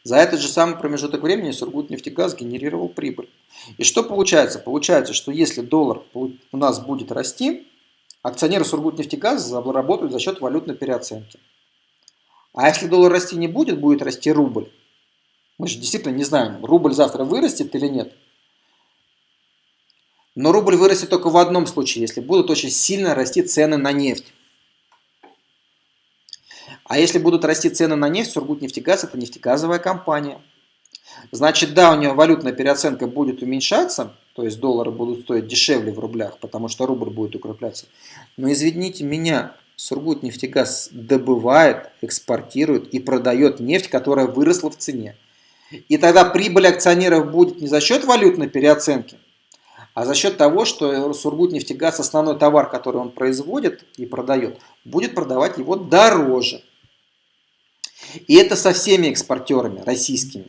За этот же самый промежуток времени Сургутнефтегаз генерировал прибыль. И что получается? Получается, что если доллар у нас будет расти, акционеры Сургутнефтегаза заработают за счет валютной переоценки. А если доллар расти не будет, будет расти рубль. Мы же действительно не знаем, рубль завтра вырастет или нет. Но рубль вырастет только в одном случае, если будут очень сильно расти цены на нефть. А если будут расти цены на нефть, Сургутнефтегаз – это нефтегазовая компания. Значит, да, у нее валютная переоценка будет уменьшаться, то есть доллары будут стоить дешевле в рублях, потому что рубль будет укрепляться. Но извините меня, Сургутнефтегаз добывает, экспортирует и продает нефть, которая выросла в цене. И тогда прибыль акционеров будет не за счет валютной переоценки, а за счет того, что Сургутнефтегаз, основной товар, который он производит и продает, будет продавать его дороже. И это со всеми экспортерами российскими.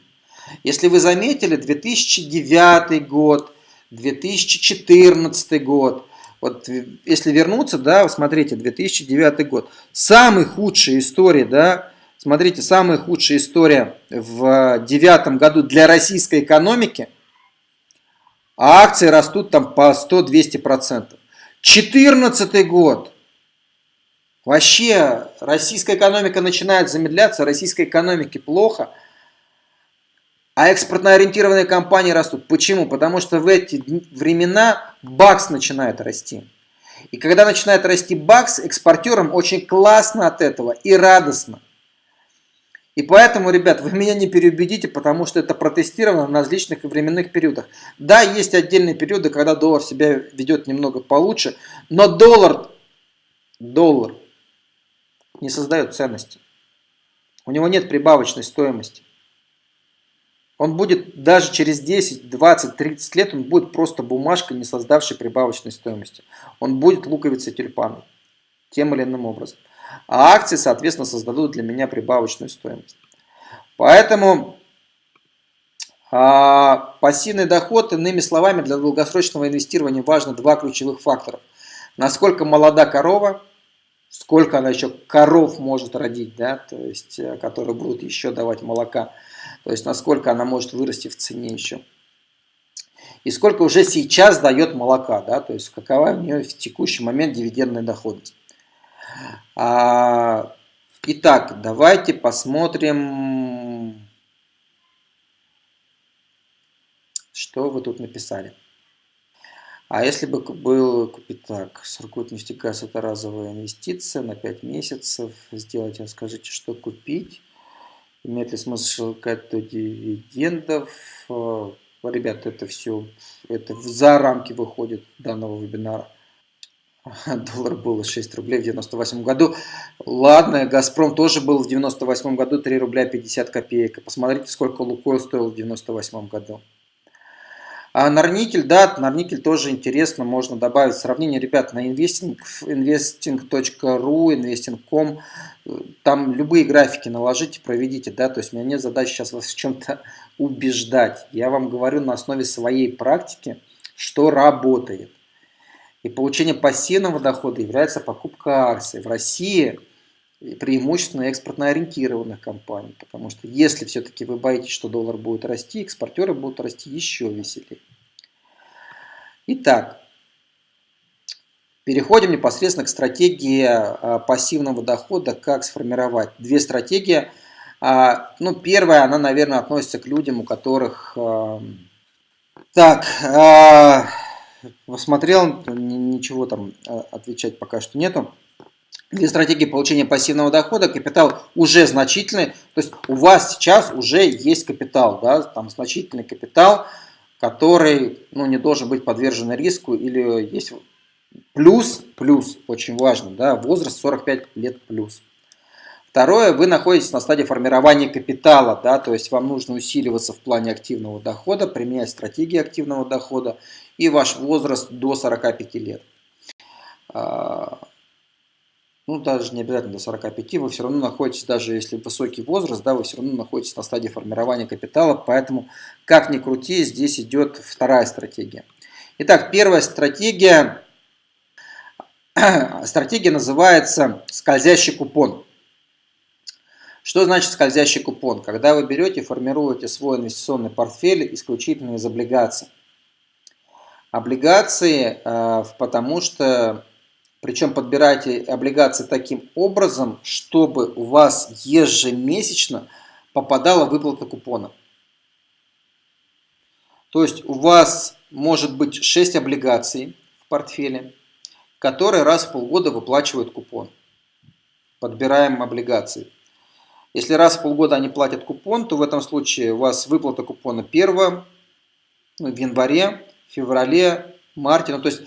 Если вы заметили, 2009 год, 2014 год, вот если вернуться, да, смотрите, 2009 год, самый худшая история, да, смотрите, самая худшая история в девятом году для российской экономики, а акции растут там по 100-200%. 14 год, вообще российская экономика начинает замедляться, российской экономике плохо – а экспортно ориентированные компании растут. Почему? Потому что в эти времена бакс начинает расти. И когда начинает расти бакс, экспортерам очень классно от этого и радостно. И поэтому, ребят, вы меня не переубедите, потому что это протестировано на различных временных периодах. Да, есть отдельные периоды, когда доллар себя ведет немного получше, но доллар, доллар не создает ценности. У него нет прибавочной стоимости. Он будет даже через 10, 20, 30 лет, он будет просто бумажкой, не создавшей прибавочной стоимости. Он будет луковицей тюльпана тем или иным образом. А акции, соответственно, создадут для меня прибавочную стоимость. Поэтому а, пассивный доход, иными словами, для долгосрочного инвестирования важно два ключевых фактора. Насколько молода корова, сколько она еще коров может родить, да, то есть, э, которые будут еще давать молока. То есть насколько она может вырасти в цене еще. И сколько уже сейчас дает молока, да, то есть какова у нее в текущий момент дивидендная доходность. А, итак, давайте посмотрим, что вы тут написали. А если бы был купить так, Сургут нефтегаз это разовая инвестиция на 5 месяцев, сделайте, скажите, что купить. Имеет ли смысл искать до дивидендов? Э, ребята, это все это за рамки выходит данного вебинара. Доллар был 6 рублей в 98 году. Ладно, Газпром тоже был в 98 году 3 рубля 50 копеек. Посмотрите, сколько Лукойл стоил в 98 году. А Нарникель, да, Нарникель тоже интересно, можно добавить сравнение, ребят, на investing, investing.ru, investing.com, там любые графики наложите, проведите, да, то есть у меня нет задачи сейчас вас в чем-то убеждать. Я вам говорю на основе своей практики, что работает. И получение пассивного дохода является покупка акций. В России преимущественно экспортно ориентированных компаний, потому что если все-таки вы боитесь, что доллар будет расти, экспортеры будут расти еще веселее. Итак, переходим непосредственно к стратегии а, пассивного дохода, как сформировать. Две стратегии. А, ну, первая, она, наверное, относится к людям, у которых... А, так, посмотрел, ничего там отвечать пока что нету. Для стратегии получения пассивного дохода капитал уже значительный, то есть у вас сейчас уже есть капитал, да, там значительный капитал, который ну, не должен быть подвержен риску или есть плюс, плюс, очень важно, да, возраст 45 лет плюс. Второе, вы находитесь на стадии формирования капитала, да, то есть вам нужно усиливаться в плане активного дохода, применять стратегии активного дохода и ваш возраст до 45 лет. Ну даже не обязательно до 45, вы все равно находитесь, даже если высокий возраст, да, вы все равно находитесь на стадии формирования капитала, поэтому как ни крути, здесь идет вторая стратегия. Итак, первая стратегия, стратегия называется скользящий купон. Что значит скользящий купон? Когда вы берете, формируете свой инвестиционный портфель исключительно из облигаций. Облигации, э, потому что причем подбирайте облигации таким образом, чтобы у вас ежемесячно попадала выплата купона. То есть у вас может быть 6 облигаций в портфеле, которые раз в полгода выплачивают купон. Подбираем облигации. Если раз в полгода они платят купон, то в этом случае у вас выплата купона первая ну, в январе, феврале, марте. Ну, то есть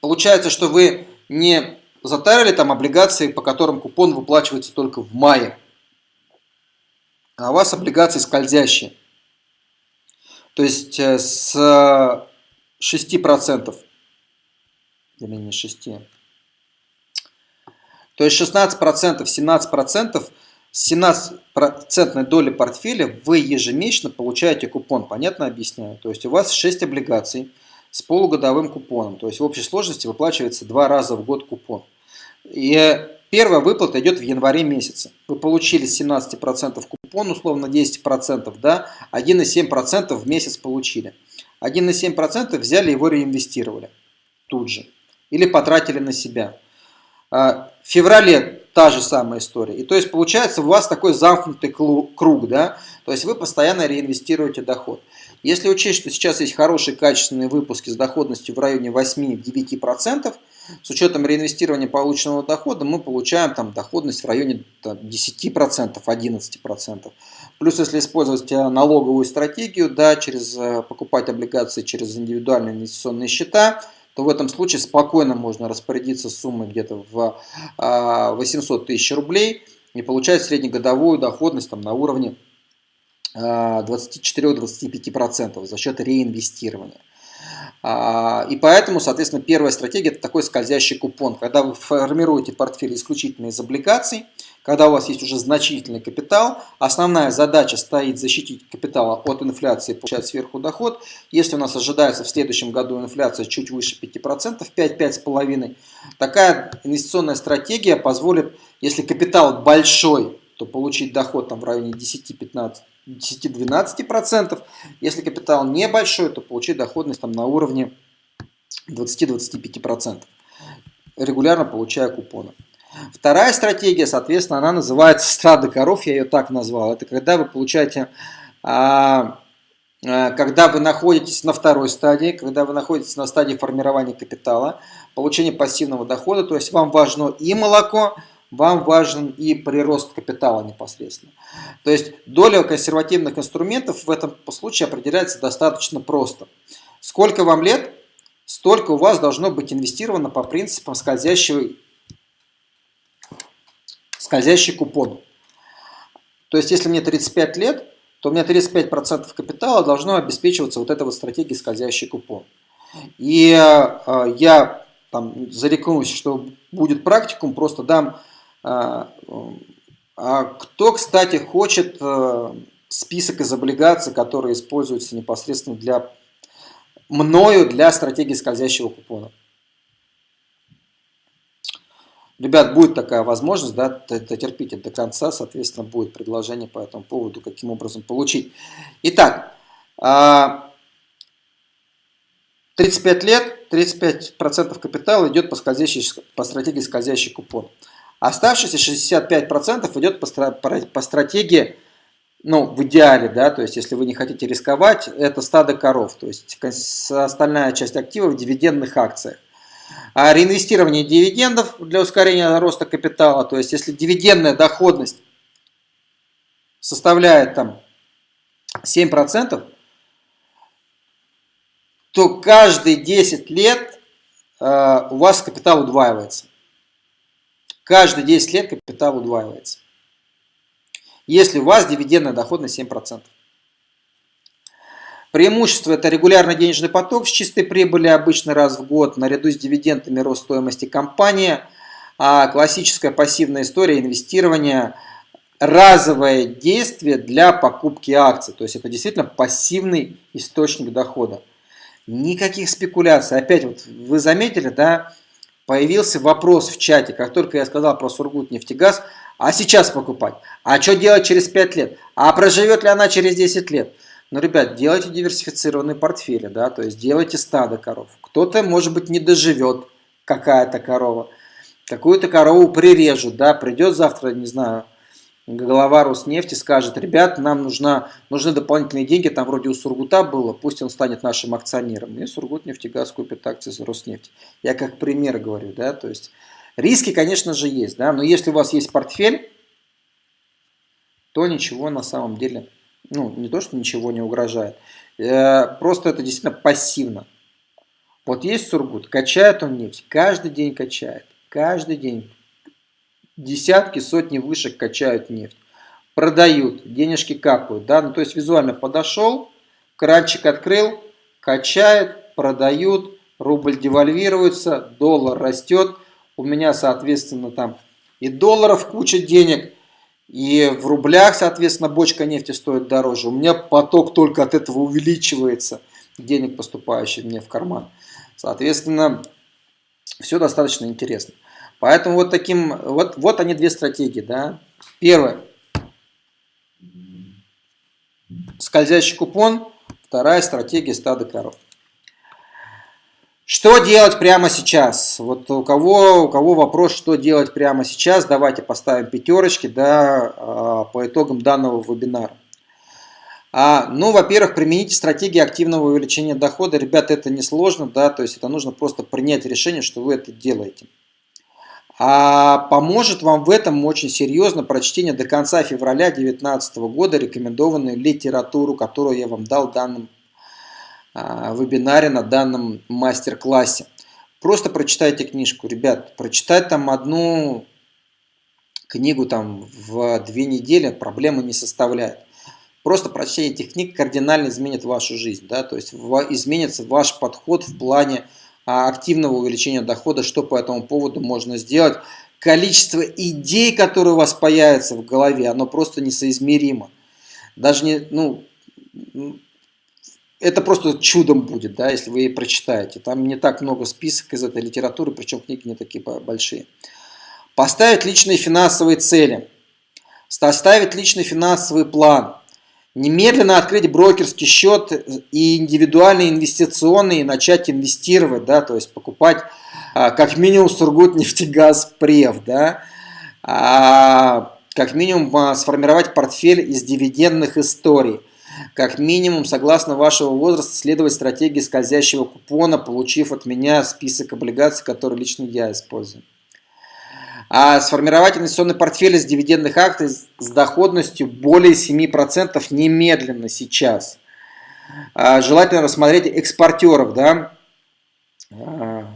получается, что вы не затарили там облигации, по которым купон выплачивается только в мае. А у вас облигации скользящие. То есть э, с 6%, или не 6, то есть 16%, 17%, с 17% доли портфеля вы ежемесячно получаете купон. Понятно объясняю? То есть у вас 6 облигаций с полугодовым купоном. То есть в общей сложности выплачивается два раза в год купон. И первая выплата идет в январе месяце. Вы получили 17% купон, условно 10%, да, 1,7% в месяц получили. 1,7% взяли его реинвестировали тут же. Или потратили на себя. А, в феврале та же самая история. И то есть получается у вас такой замкнутый круг, да, то есть вы постоянно реинвестируете доход. Если учесть, что сейчас есть хорошие качественные выпуски с доходностью в районе 8-9%, с учетом реинвестирования полученного дохода мы получаем там доходность в районе 10%, 11%. Плюс если использовать э, налоговую стратегию, да, через э, покупать облигации через индивидуальные инвестиционные счета, то в этом случае спокойно можно распорядиться суммой где-то в 800 а, тысяч рублей и получать среднегодовую доходность там, на уровне 24-25% а, за счет реинвестирования. А, и поэтому, соответственно, первая стратегия – это такой скользящий купон. Когда вы формируете портфель исключительно из облигаций, когда у вас есть уже значительный капитал, основная задача стоит защитить капитал от инфляции, получать сверху доход. Если у нас ожидается в следующем году инфляция чуть выше 5%, 5-5,5%, такая инвестиционная стратегия позволит, если капитал большой, то получить доход там в районе 10-15%, 10-12%. Если капитал небольшой, то получить доходность там на уровне 20-25%, регулярно получая купоны. Вторая стратегия, соответственно, она называется страда коров, я ее так назвал. Это когда вы получаете, а, а, когда вы находитесь на второй стадии, когда вы находитесь на стадии формирования капитала, получения пассивного дохода, то есть вам важно и молоко, вам важен и прирост капитала непосредственно. То есть доля консервативных инструментов в этом случае определяется достаточно просто. Сколько вам лет, столько у вас должно быть инвестировано по принципам скользящего, скользящий купон. То есть если мне 35 лет, то у меня 35% капитала должно обеспечиваться вот этой вот стратегией скользящий купон. И э, я там зарекнусь, что будет практикум, просто дам а, а кто, кстати, хочет э, список из облигаций, которые используются непосредственно для мною для стратегии скользящего купона? Ребят, будет такая возможность, да, дотерпите до конца, соответственно, будет предложение по этому поводу, каким образом получить. Итак, 35 а, лет, 35% капитала идет по, по стратегии скользящий купон. Оставшиеся 65% идет по, стратегии, ну, в идеале, да, то есть, если вы не хотите рисковать, это стадо коров, то есть, остальная часть активов в дивидендных акциях. А реинвестирование дивидендов для ускорения роста капитала, то есть, если дивидендная доходность составляет там 7%, то каждые 10 лет э, у вас капитал удваивается. Каждые 10 лет капитал удваивается. Если у вас дивидендная доходность 7%. Преимущество – это регулярный денежный поток с чистой прибыли обычно раз в год, наряду с дивидендами рост стоимости компании, а классическая пассивная история инвестирования – разовое действие для покупки акций. То есть это действительно пассивный источник дохода. Никаких спекуляций. Опять вот вы заметили, да, появился вопрос в чате, как только я сказал про Сургут нефтегаз, а сейчас покупать? А что делать через 5 лет? А проживет ли она через 10 лет? Ну, ребят, делайте диверсифицированные портфели, да, то есть делайте стадо коров. Кто-то, может быть, не доживет, какая-то корова. Какую-то корову прирежут, да, придет завтра, не знаю, глава Роснефти скажет, ребят, нам нужна, нужны дополнительные деньги, там вроде у Сургута было, пусть он станет нашим акционером. И Сургут нефтегаз купит акции за Роснефть. Я как пример говорю, да, то есть риски, конечно же, есть, да, но если у вас есть портфель, то ничего на самом деле, ну, не то, что ничего не угрожает, э, просто это действительно пассивно. Вот есть Сургут, качает он нефть, каждый день качает, каждый день десятки, сотни вышек качают нефть. Продают, денежки капают. Да? Ну, то есть визуально подошел, кранчик открыл, качает, продают, рубль девальвируется, доллар растет. У меня, соответственно, там и долларов куча денег, и в рублях, соответственно, бочка нефти стоит дороже. У меня поток только от этого увеличивается. денег, поступающих мне в карман. Соответственно, все достаточно интересно. Поэтому вот таким, вот, вот они две стратегии, да. Первое. Скользящий купон. Вторая стратегия стада коров. Что делать прямо сейчас? Вот у кого, у кого вопрос, что делать прямо сейчас, давайте поставим пятерочки да, а, по итогам данного вебинара. А, ну, во-первых, примените стратегии активного увеличения дохода. Ребята, это несложно, да, то есть это нужно просто принять решение, что вы это делаете. А поможет вам в этом очень серьезно прочтение до конца февраля 2019 года рекомендованную литературу, которую я вам дал в данном а, вебинаре, на данном мастер-классе. Просто прочитайте книжку, ребят. Прочитать там одну книгу там в две недели проблемы не составляет. Просто прочтение этих книг кардинально изменит вашу жизнь. Да? То есть изменится ваш подход в плане активного увеличения дохода, что по этому поводу можно сделать. Количество идей, которые у вас появятся в голове, оно просто несоизмеримо. Даже не, ну, это просто чудом будет, да, если вы прочитаете. Там не так много список из этой литературы, причем книги не такие большие. Поставить личные финансовые цели. Составить личный финансовый план. Немедленно открыть брокерский счет и индивидуальный инвестиционный и начать инвестировать, да, то есть покупать а, как минимум Сургут нефтегаз прев, да, а, как минимум а, сформировать портфель из дивидендных историй как минимум, согласно вашего возраста, следовать стратегии скользящего купона, получив от меня список облигаций, которые лично я использую. А сформировать инвестиционный портфель из дивидендных акций с доходностью более 7% немедленно сейчас. А желательно рассмотреть экспортеров, да, а,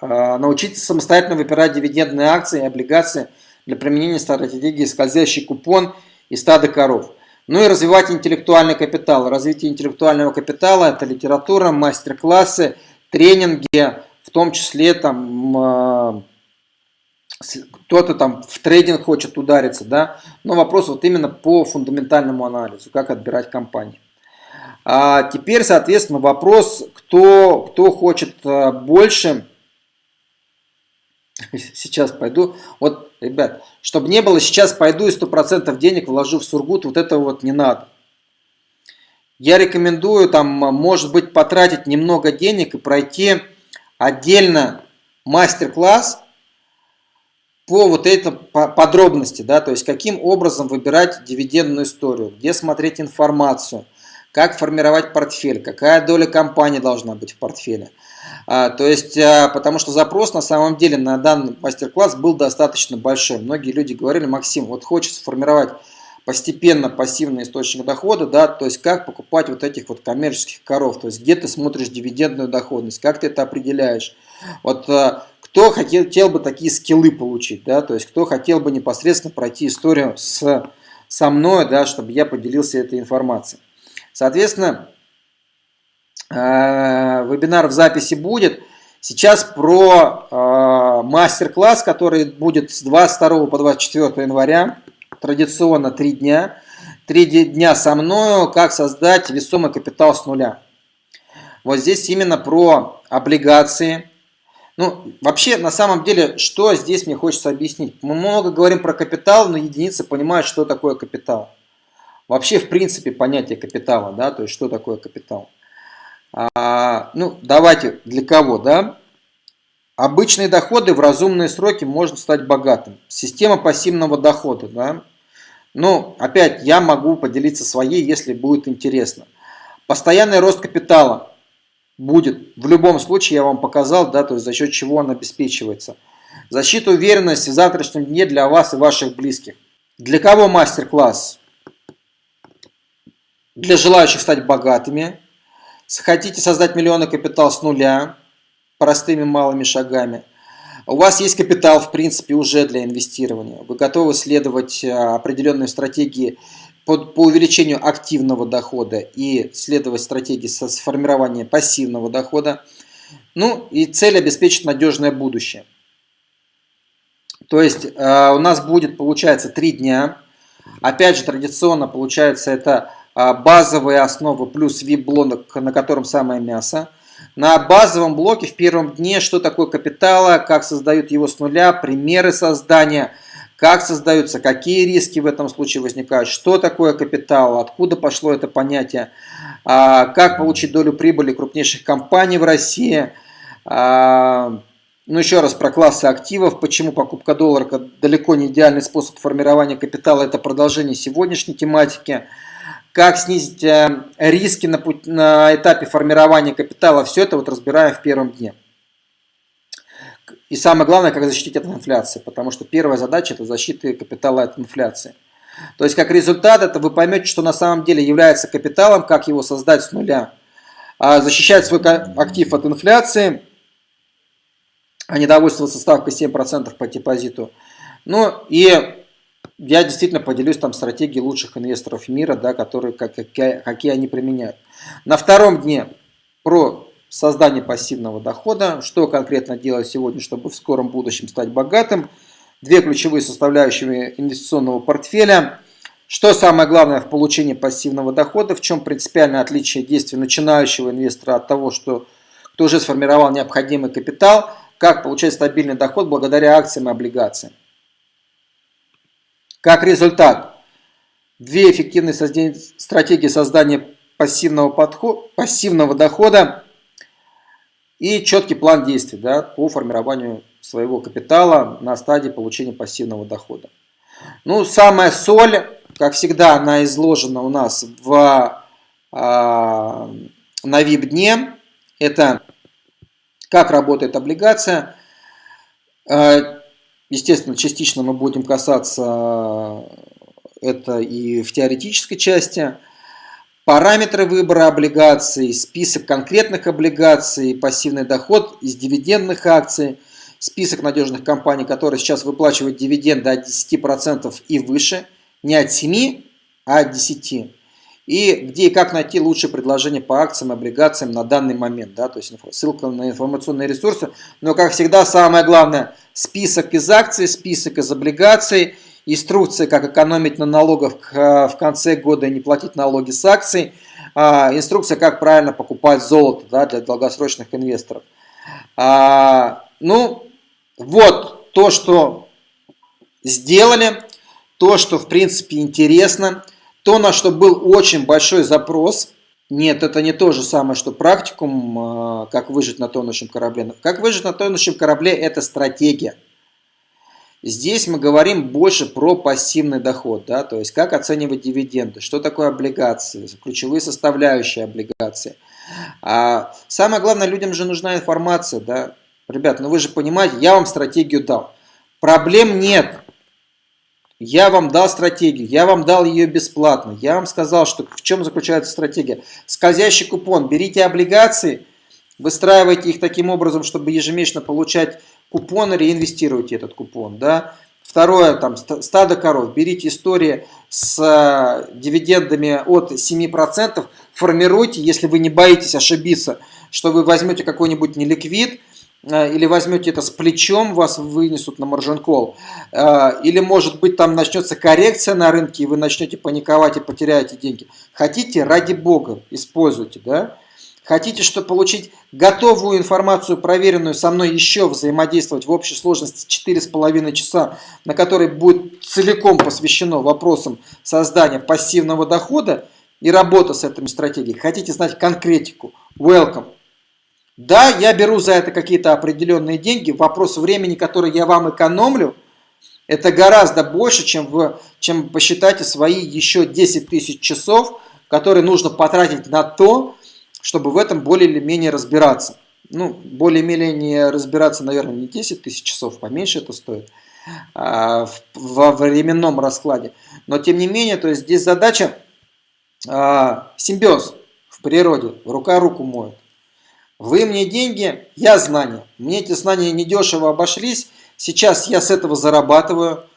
а, научиться самостоятельно выбирать дивидендные акции и облигации для применения стратегии скользящий купон и стада коров. Ну и развивать интеллектуальный капитал. Развитие интеллектуального капитала – это литература, мастер-классы, тренинги, в том числе там кто-то там в трейдинг хочет удариться, да, но вопрос вот именно по фундаментальному анализу, как отбирать компании. А теперь, соответственно, вопрос, кто, кто хочет а, больше, сейчас пойду, вот ребят, чтобы не было, сейчас пойду и 100% денег вложу в Сургут, вот этого вот не надо. Я рекомендую там, может быть, потратить немного денег и пройти отдельно мастер-класс по вот этой подробности, да, то есть каким образом выбирать дивидендную историю, где смотреть информацию, как формировать портфель, какая доля компании должна быть в портфеле. А, то есть, а, потому что запрос на самом деле на данный мастер-класс был достаточно большой. Многие люди говорили, Максим, вот хочется формировать постепенно пассивный источник дохода, да, то есть как покупать вот этих вот коммерческих коров, то есть где ты смотришь дивидендную доходность, как ты это определяешь. Вот а, кто хотел, хотел бы такие скиллы получить, да, то есть кто хотел бы непосредственно пройти историю с, со мной, да, чтобы я поделился этой информацией. Соответственно, Э, вебинар в записи будет. Сейчас про э, мастер-класс, который будет с 22 по 24 января. Традиционно 3 дня. 3 дня со мною, как создать весомый капитал с нуля. Вот здесь именно про облигации. Ну, вообще, на самом деле, что здесь мне хочется объяснить. Мы много говорим про капитал, но единицы понимают, что такое капитал. Вообще, в принципе, понятие капитала, да, то есть, что такое капитал. А, ну, давайте, для кого, да? Обычные доходы в разумные сроки можно стать богатым. Система пассивного дохода, да? Ну, опять, я могу поделиться своей, если будет интересно. Постоянный рост капитала будет. В любом случае, я вам показал, да, то есть за счет чего он обеспечивается. Защита уверенности в завтрашнем дне для вас и ваших близких. Для кого мастер-класс? Для желающих стать богатыми, Хотите создать миллионный капитал с нуля, простыми малыми шагами. У вас есть капитал, в принципе, уже для инвестирования. Вы готовы следовать э, определенной стратегии по, увеличению активного дохода и следовать стратегии со сформирования пассивного дохода. Ну и цель обеспечить надежное будущее. То есть э, у нас будет, получается, три дня. Опять же, традиционно, получается, это а, базовые основы плюс VIP-блок, на котором самое мясо. На базовом блоке в первом дне, что такое капитала, как создают его с нуля, примеры создания, как создаются, какие риски в этом случае возникают, что такое капитал, откуда пошло это понятие, а, как получить долю прибыли крупнейших компаний в России, а, ну, еще раз про классы активов, почему покупка доллара далеко не идеальный способ формирования капитала, это продолжение сегодняшней тематики как снизить э, риски на, путь, на этапе формирования капитала, все это вот разбираем в первом дне. И самое главное, как защитить от инфляции, потому что первая задача это защита капитала от инфляции. То есть как результат это вы поймете, что на самом деле является капиталом, как его создать с нуля. А защищать свой актив от инфляции, а не довольствоваться ставкой 7% по депозиту. Ну и я действительно поделюсь там стратегией лучших инвесторов мира, да, которые, как, какие, они применяют. На втором дне про создание пассивного дохода, что конкретно делать сегодня, чтобы в скором будущем стать богатым, две ключевые составляющие инвестиционного портфеля, что самое главное в получении пассивного дохода, в чем принципиальное отличие действия начинающего инвестора от того, что, кто уже сформировал необходимый капитал, как получать стабильный доход благодаря акциям и облигациям. Как результат, две эффективные стратегии создания пассивного, подхода, пассивного дохода и четкий план действий да, по формированию своего капитала на стадии получения пассивного дохода. Ну, самая соль, как всегда, она изложена у нас в, а, на VIP-дне. Это как работает облигация. А, Естественно, частично мы будем касаться это и в теоретической части. Параметры выбора облигаций, список конкретных облигаций, пассивный доход из дивидендных акций, список надежных компаний, которые сейчас выплачивают дивиденды от 10% и выше, не от 7, а от 10 и где и как найти лучшее предложение по акциям и облигациям на данный момент. Да, то есть ссылка на информационные ресурсы. Но, как всегда, самое главное, список из акций, список из облигаций, инструкция, как экономить на налогах в конце года и не платить налоги с акций, а, инструкция, как правильно покупать золото да, для долгосрочных инвесторов. А, ну, вот то, что сделали, то, что в принципе интересно – то, на что был очень большой запрос, нет, это не то же самое, что практикум, а, как выжить на тонущем корабле. Как выжить на тонущем корабле – это стратегия. Здесь мы говорим больше про пассивный доход, да, то есть как оценивать дивиденды, что такое облигации, ключевые составляющие облигации. А самое главное, людям же нужна информация, да. Ребят, ну вы же понимаете, я вам стратегию дал. Проблем нет. Я вам дал стратегию, я вам дал ее бесплатно. Я вам сказал, что в чем заключается стратегия. Скользящий купон. Берите облигации, выстраивайте их таким образом, чтобы ежемесячно получать купон, реинвестируйте этот купон. Да? Второе, там, стадо коров. Берите истории с э, дивидендами от 7%, формируйте, если вы не боитесь ошибиться, что вы возьмете какой-нибудь неликвид, Э, или возьмете это с плечом, вас вынесут на маржин кол, э, или может быть там начнется коррекция на рынке, и вы начнете паниковать и потеряете деньги. Хотите, ради бога, используйте, да? Хотите, чтобы получить готовую информацию, проверенную со мной еще взаимодействовать в общей сложности 4,5 часа, на которой будет целиком посвящено вопросам создания пассивного дохода и работа с этими стратегией. Хотите знать конкретику? Welcome! Да, я беру за это какие-то определенные деньги. Вопрос времени, который я вам экономлю, это гораздо больше, чем, вы, чем посчитайте свои еще 10 тысяч часов, которые нужно потратить на то, чтобы в этом более или менее разбираться. Ну, более-менее разбираться, наверное, не 10 тысяч часов, поменьше это стоит а, во временном раскладе. Но тем не менее, то есть здесь задача а, симбиоз в природе, рука руку моет. Вы мне деньги, я знания. Мне эти знания недешево обошлись. Сейчас я с этого зарабатываю.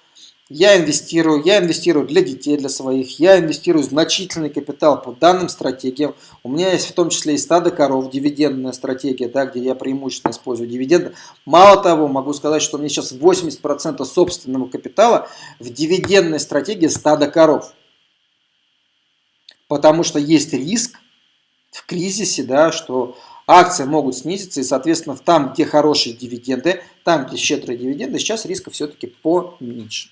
Я инвестирую, я инвестирую для детей, для своих, я инвестирую значительный капитал по данным стратегиям. У меня есть в том числе и стадо коров, дивидендная стратегия, да, где я преимущественно использую дивиденды. Мало того, могу сказать, что у меня сейчас 80% собственного капитала в дивидендной стратегии стада коров. потому что есть риск в кризисе, да, что акции могут снизиться, и, соответственно, там, где хорошие дивиденды, там, где щедрые дивиденды, сейчас риска все-таки поменьше.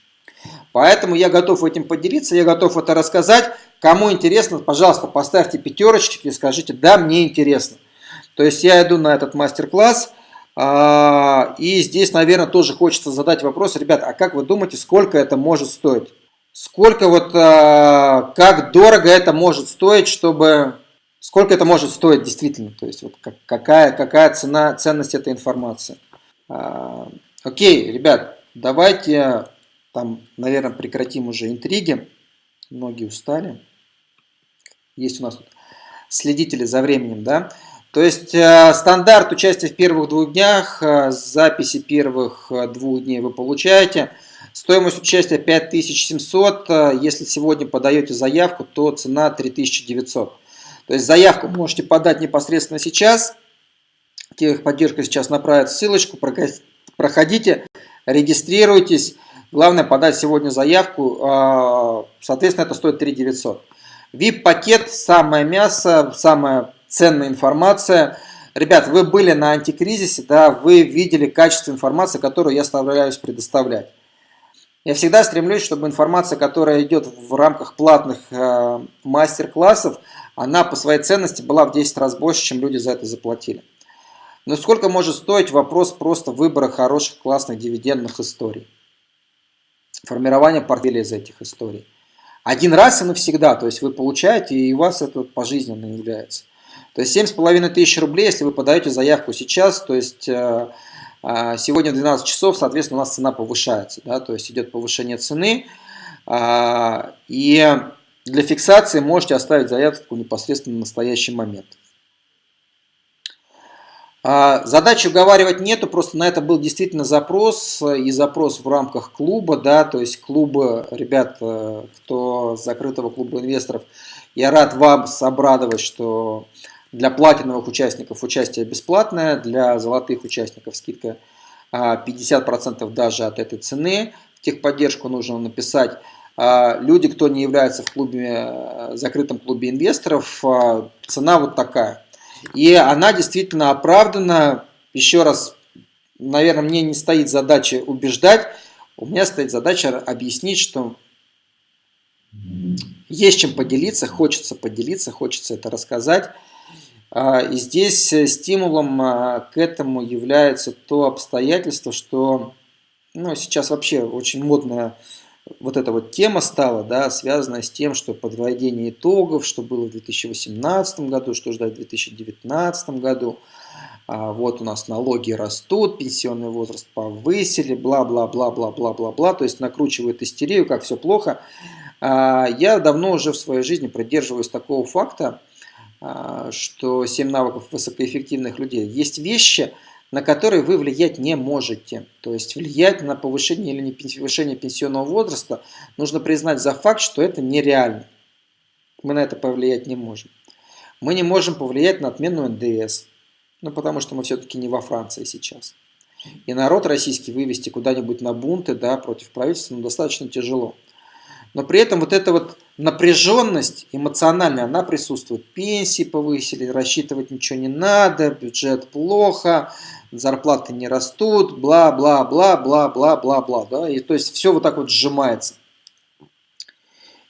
Поэтому я готов этим поделиться, я готов это рассказать. Кому интересно, пожалуйста, поставьте пятерочки и скажите, да, мне интересно. То есть я иду на этот мастер-класс, а, и здесь, наверное, тоже хочется задать вопрос, ребят, а как вы думаете, сколько это может стоить? Сколько вот, а, как дорого это может стоить, чтобы, сколько это может стоить действительно? То есть вот какая, какая цена, ценность этой информации? А, окей, ребят, давайте там, наверное, прекратим уже интриги. Многие устали. Есть у нас тут следители за временем, да. То есть э, стандарт участия в первых двух днях, э, записи первых э, двух дней вы получаете. Стоимость участия 5700, если сегодня подаете заявку, то цена 3900. То есть заявку можете подать непосредственно сейчас. Техподдержка сейчас направит ссылочку, проходите, регистрируйтесь. Главное подать сегодня заявку, соответственно это стоит 3900. VIP-пакет, самое мясо, самая ценная информация. Ребят, вы были на антикризисе, да, вы видели качество информации, которую я стараюсь предоставлять. Я всегда стремлюсь, чтобы информация, которая идет в рамках платных э, мастер-классов, она по своей ценности была в 10 раз больше, чем люди за это заплатили. Но сколько может стоить вопрос просто выбора хороших, классных дивидендных историй? Формирование портфеля из этих историй. Один раз и навсегда, то есть вы получаете, и у вас это пожизненно является. То есть 7,5 тысяч рублей, если вы подаете заявку сейчас, то есть э, э, сегодня в 12 часов, соответственно, у нас цена повышается, да, то есть идет повышение цены. А, и для фиксации можете оставить заявку непосредственно в настоящий момент. А, задачи уговаривать нету, просто на это был действительно запрос, и запрос в рамках клуба, да, то есть клуба, ребят, э, кто закрытого клуба инвесторов, я рад вам обрадовать, что для платиновых участников участие бесплатное, для золотых участников скидка 50% а, даже от этой цены. Техподдержку нужно написать а, люди, кто не является в клубе, э, закрытом клубе инвесторов, цена вот такая. И она действительно оправдана. Еще раз, наверное, мне не стоит задача убеждать, у меня стоит задача объяснить, что есть чем поделиться, хочется поделиться, хочется это рассказать. А, и здесь стимулом а, к этому является то обстоятельство, что ну, сейчас вообще очень модная вот эта вот тема стала, да, связанная с тем, что подведение итогов, что было в 2018 году, что ждать в 2019 году. А вот у нас налоги растут, пенсионный возраст повысили, бла-бла-бла-бла-бла-бла-бла, то есть накручивают истерию, как все плохо. А, я давно уже в своей жизни придерживаюсь такого факта, а, что 7 навыков высокоэффективных людей. Есть вещи, на которые вы влиять не можете. То есть влиять на повышение или не повышение пенсионного возраста нужно признать за факт, что это нереально. Мы на это повлиять не можем. Мы не можем повлиять на отмену НДС, ну потому что мы все-таки не во Франции сейчас. И народ российский вывести куда-нибудь на бунты да, против правительства ну, достаточно тяжело. Но при этом вот эта вот напряженность эмоциональная, она присутствует. Пенсии повысили, рассчитывать ничего не надо, бюджет плохо, зарплаты не растут, бла-бла-бла-бла-бла-бла-бла. Да? И то есть все вот так вот сжимается.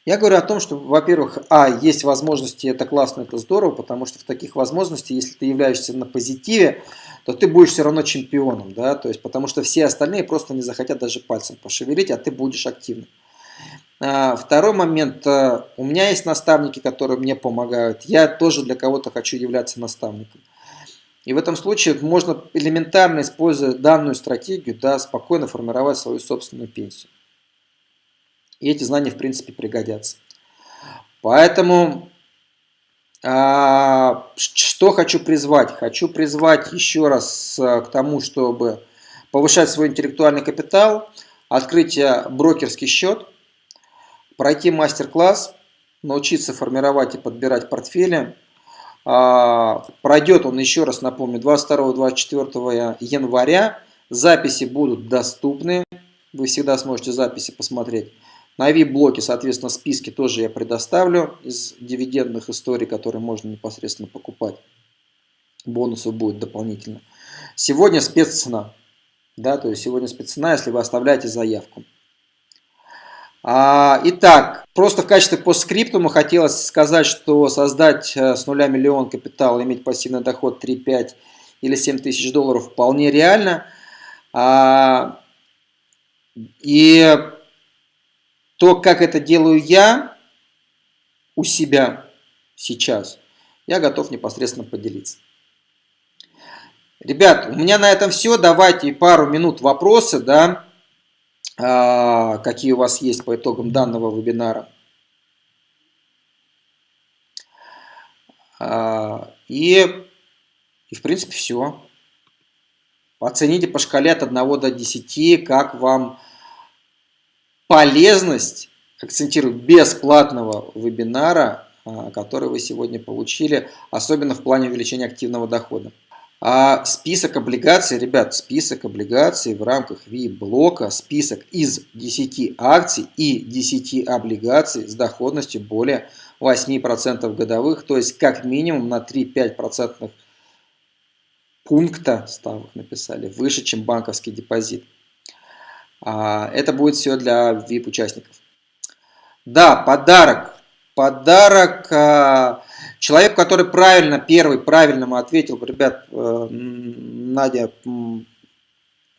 Я говорю о том, что, во-первых, а, есть возможности, это классно, это здорово, потому что в таких возможностях, если ты являешься на позитиве, то ты будешь все равно чемпионом, да, то есть потому что все остальные просто не захотят даже пальцем пошевелить, а ты будешь активным. А, второй момент. Э, у меня есть наставники, которые мне помогают. Я тоже для кого-то хочу являться наставником. И в этом случае можно элементарно, используя данную стратегию, да, спокойно формировать свою собственную пенсию. И эти знания, в принципе, пригодятся. Поэтому, а, что хочу призвать? Хочу призвать еще раз э, к тому, чтобы повышать свой интеллектуальный капитал, открыть брокерский счет – пройти мастер-класс, научиться формировать и подбирать портфели. А, пройдет он, еще раз напомню, 22-24 января. Записи будут доступны. Вы всегда сможете записи посмотреть На VIP-блоке, соответственно, списки тоже я предоставлю из дивидендных историй, которые можно непосредственно покупать. Бонусов будет дополнительно. Сегодня спеццена. Да, то есть сегодня спеццена, если вы оставляете заявку. А, итак, просто в качестве постскриптума хотелось сказать, что создать э, с нуля миллион капитала, иметь пассивный доход 3, 5 или 7 тысяч долларов вполне реально. А, и то, как это делаю я у себя сейчас, я готов непосредственно поделиться. Ребят, у меня на этом все. Давайте пару минут вопросы, да, какие у вас есть по итогам данного вебинара. А, и, и в принципе все. Оцените по шкале от 1 до 10, как вам полезность, акцентирую, бесплатного вебинара, а, который вы сегодня получили, особенно в плане увеличения активного дохода. А список облигаций, ребят, список облигаций в рамках V-блока, список из 10 акций и 10 облигаций с доходностью более 8% годовых, то есть как минимум на 3-5% пункта ставок написали, выше, чем банковский депозит. А, это будет все для VIP-участников. Да, подарок. Подарок а, человеку, который правильно, первый правильно ответил. Ребят, э, Надя,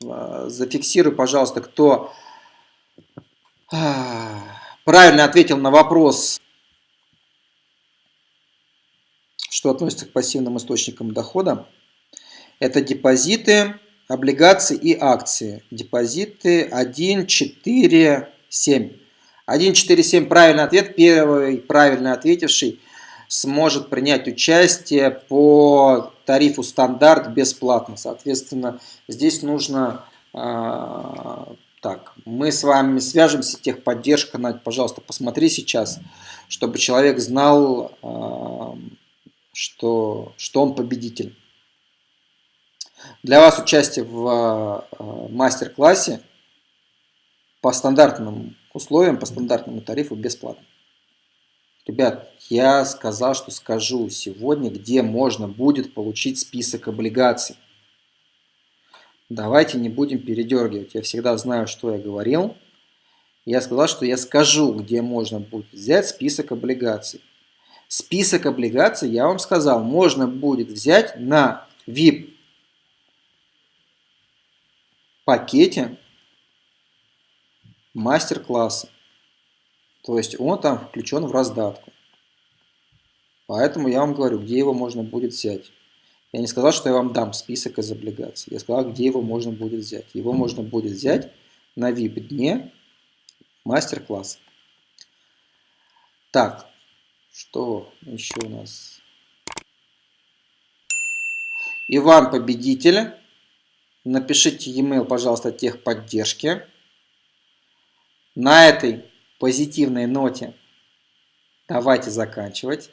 а, зафиксируй, пожалуйста, кто правильно ответил на вопрос, что относится к пассивным источникам дохода. Это депозиты, облигации и акции. Депозиты 1, 4, 7. 1, 4, 7 правильный ответ. Первый правильно ответивший сможет принять участие по тарифу стандарт бесплатно. Соответственно, здесь нужно... Э, так, мы с вами свяжемся, техподдержка, Надь, пожалуйста, посмотри сейчас, чтобы человек знал, э, что, что он победитель. Для вас участие в э, мастер-классе по стандартным условиям, по стандартному тарифу бесплатно. Ребят, я сказал, что скажу сегодня, где можно будет получить список облигаций. Давайте не будем передергивать. Я всегда знаю, что я говорил. Я сказал, что я скажу, где можно будет взять список облигаций. Список облигаций, я вам сказал, можно будет взять на VIP пакете мастер-класса. То есть он там включен в раздатку. Поэтому я вам говорю, где его можно будет взять. Я не сказал, что я вам дам список из облигаций. Я сказал, где его можно будет взять. Его можно будет взять на VIP-дне мастер-класса. Так, что еще у нас? Иван Победитель. Напишите e-mail, пожалуйста, техподдержки. На этой позитивной ноте давайте заканчивать.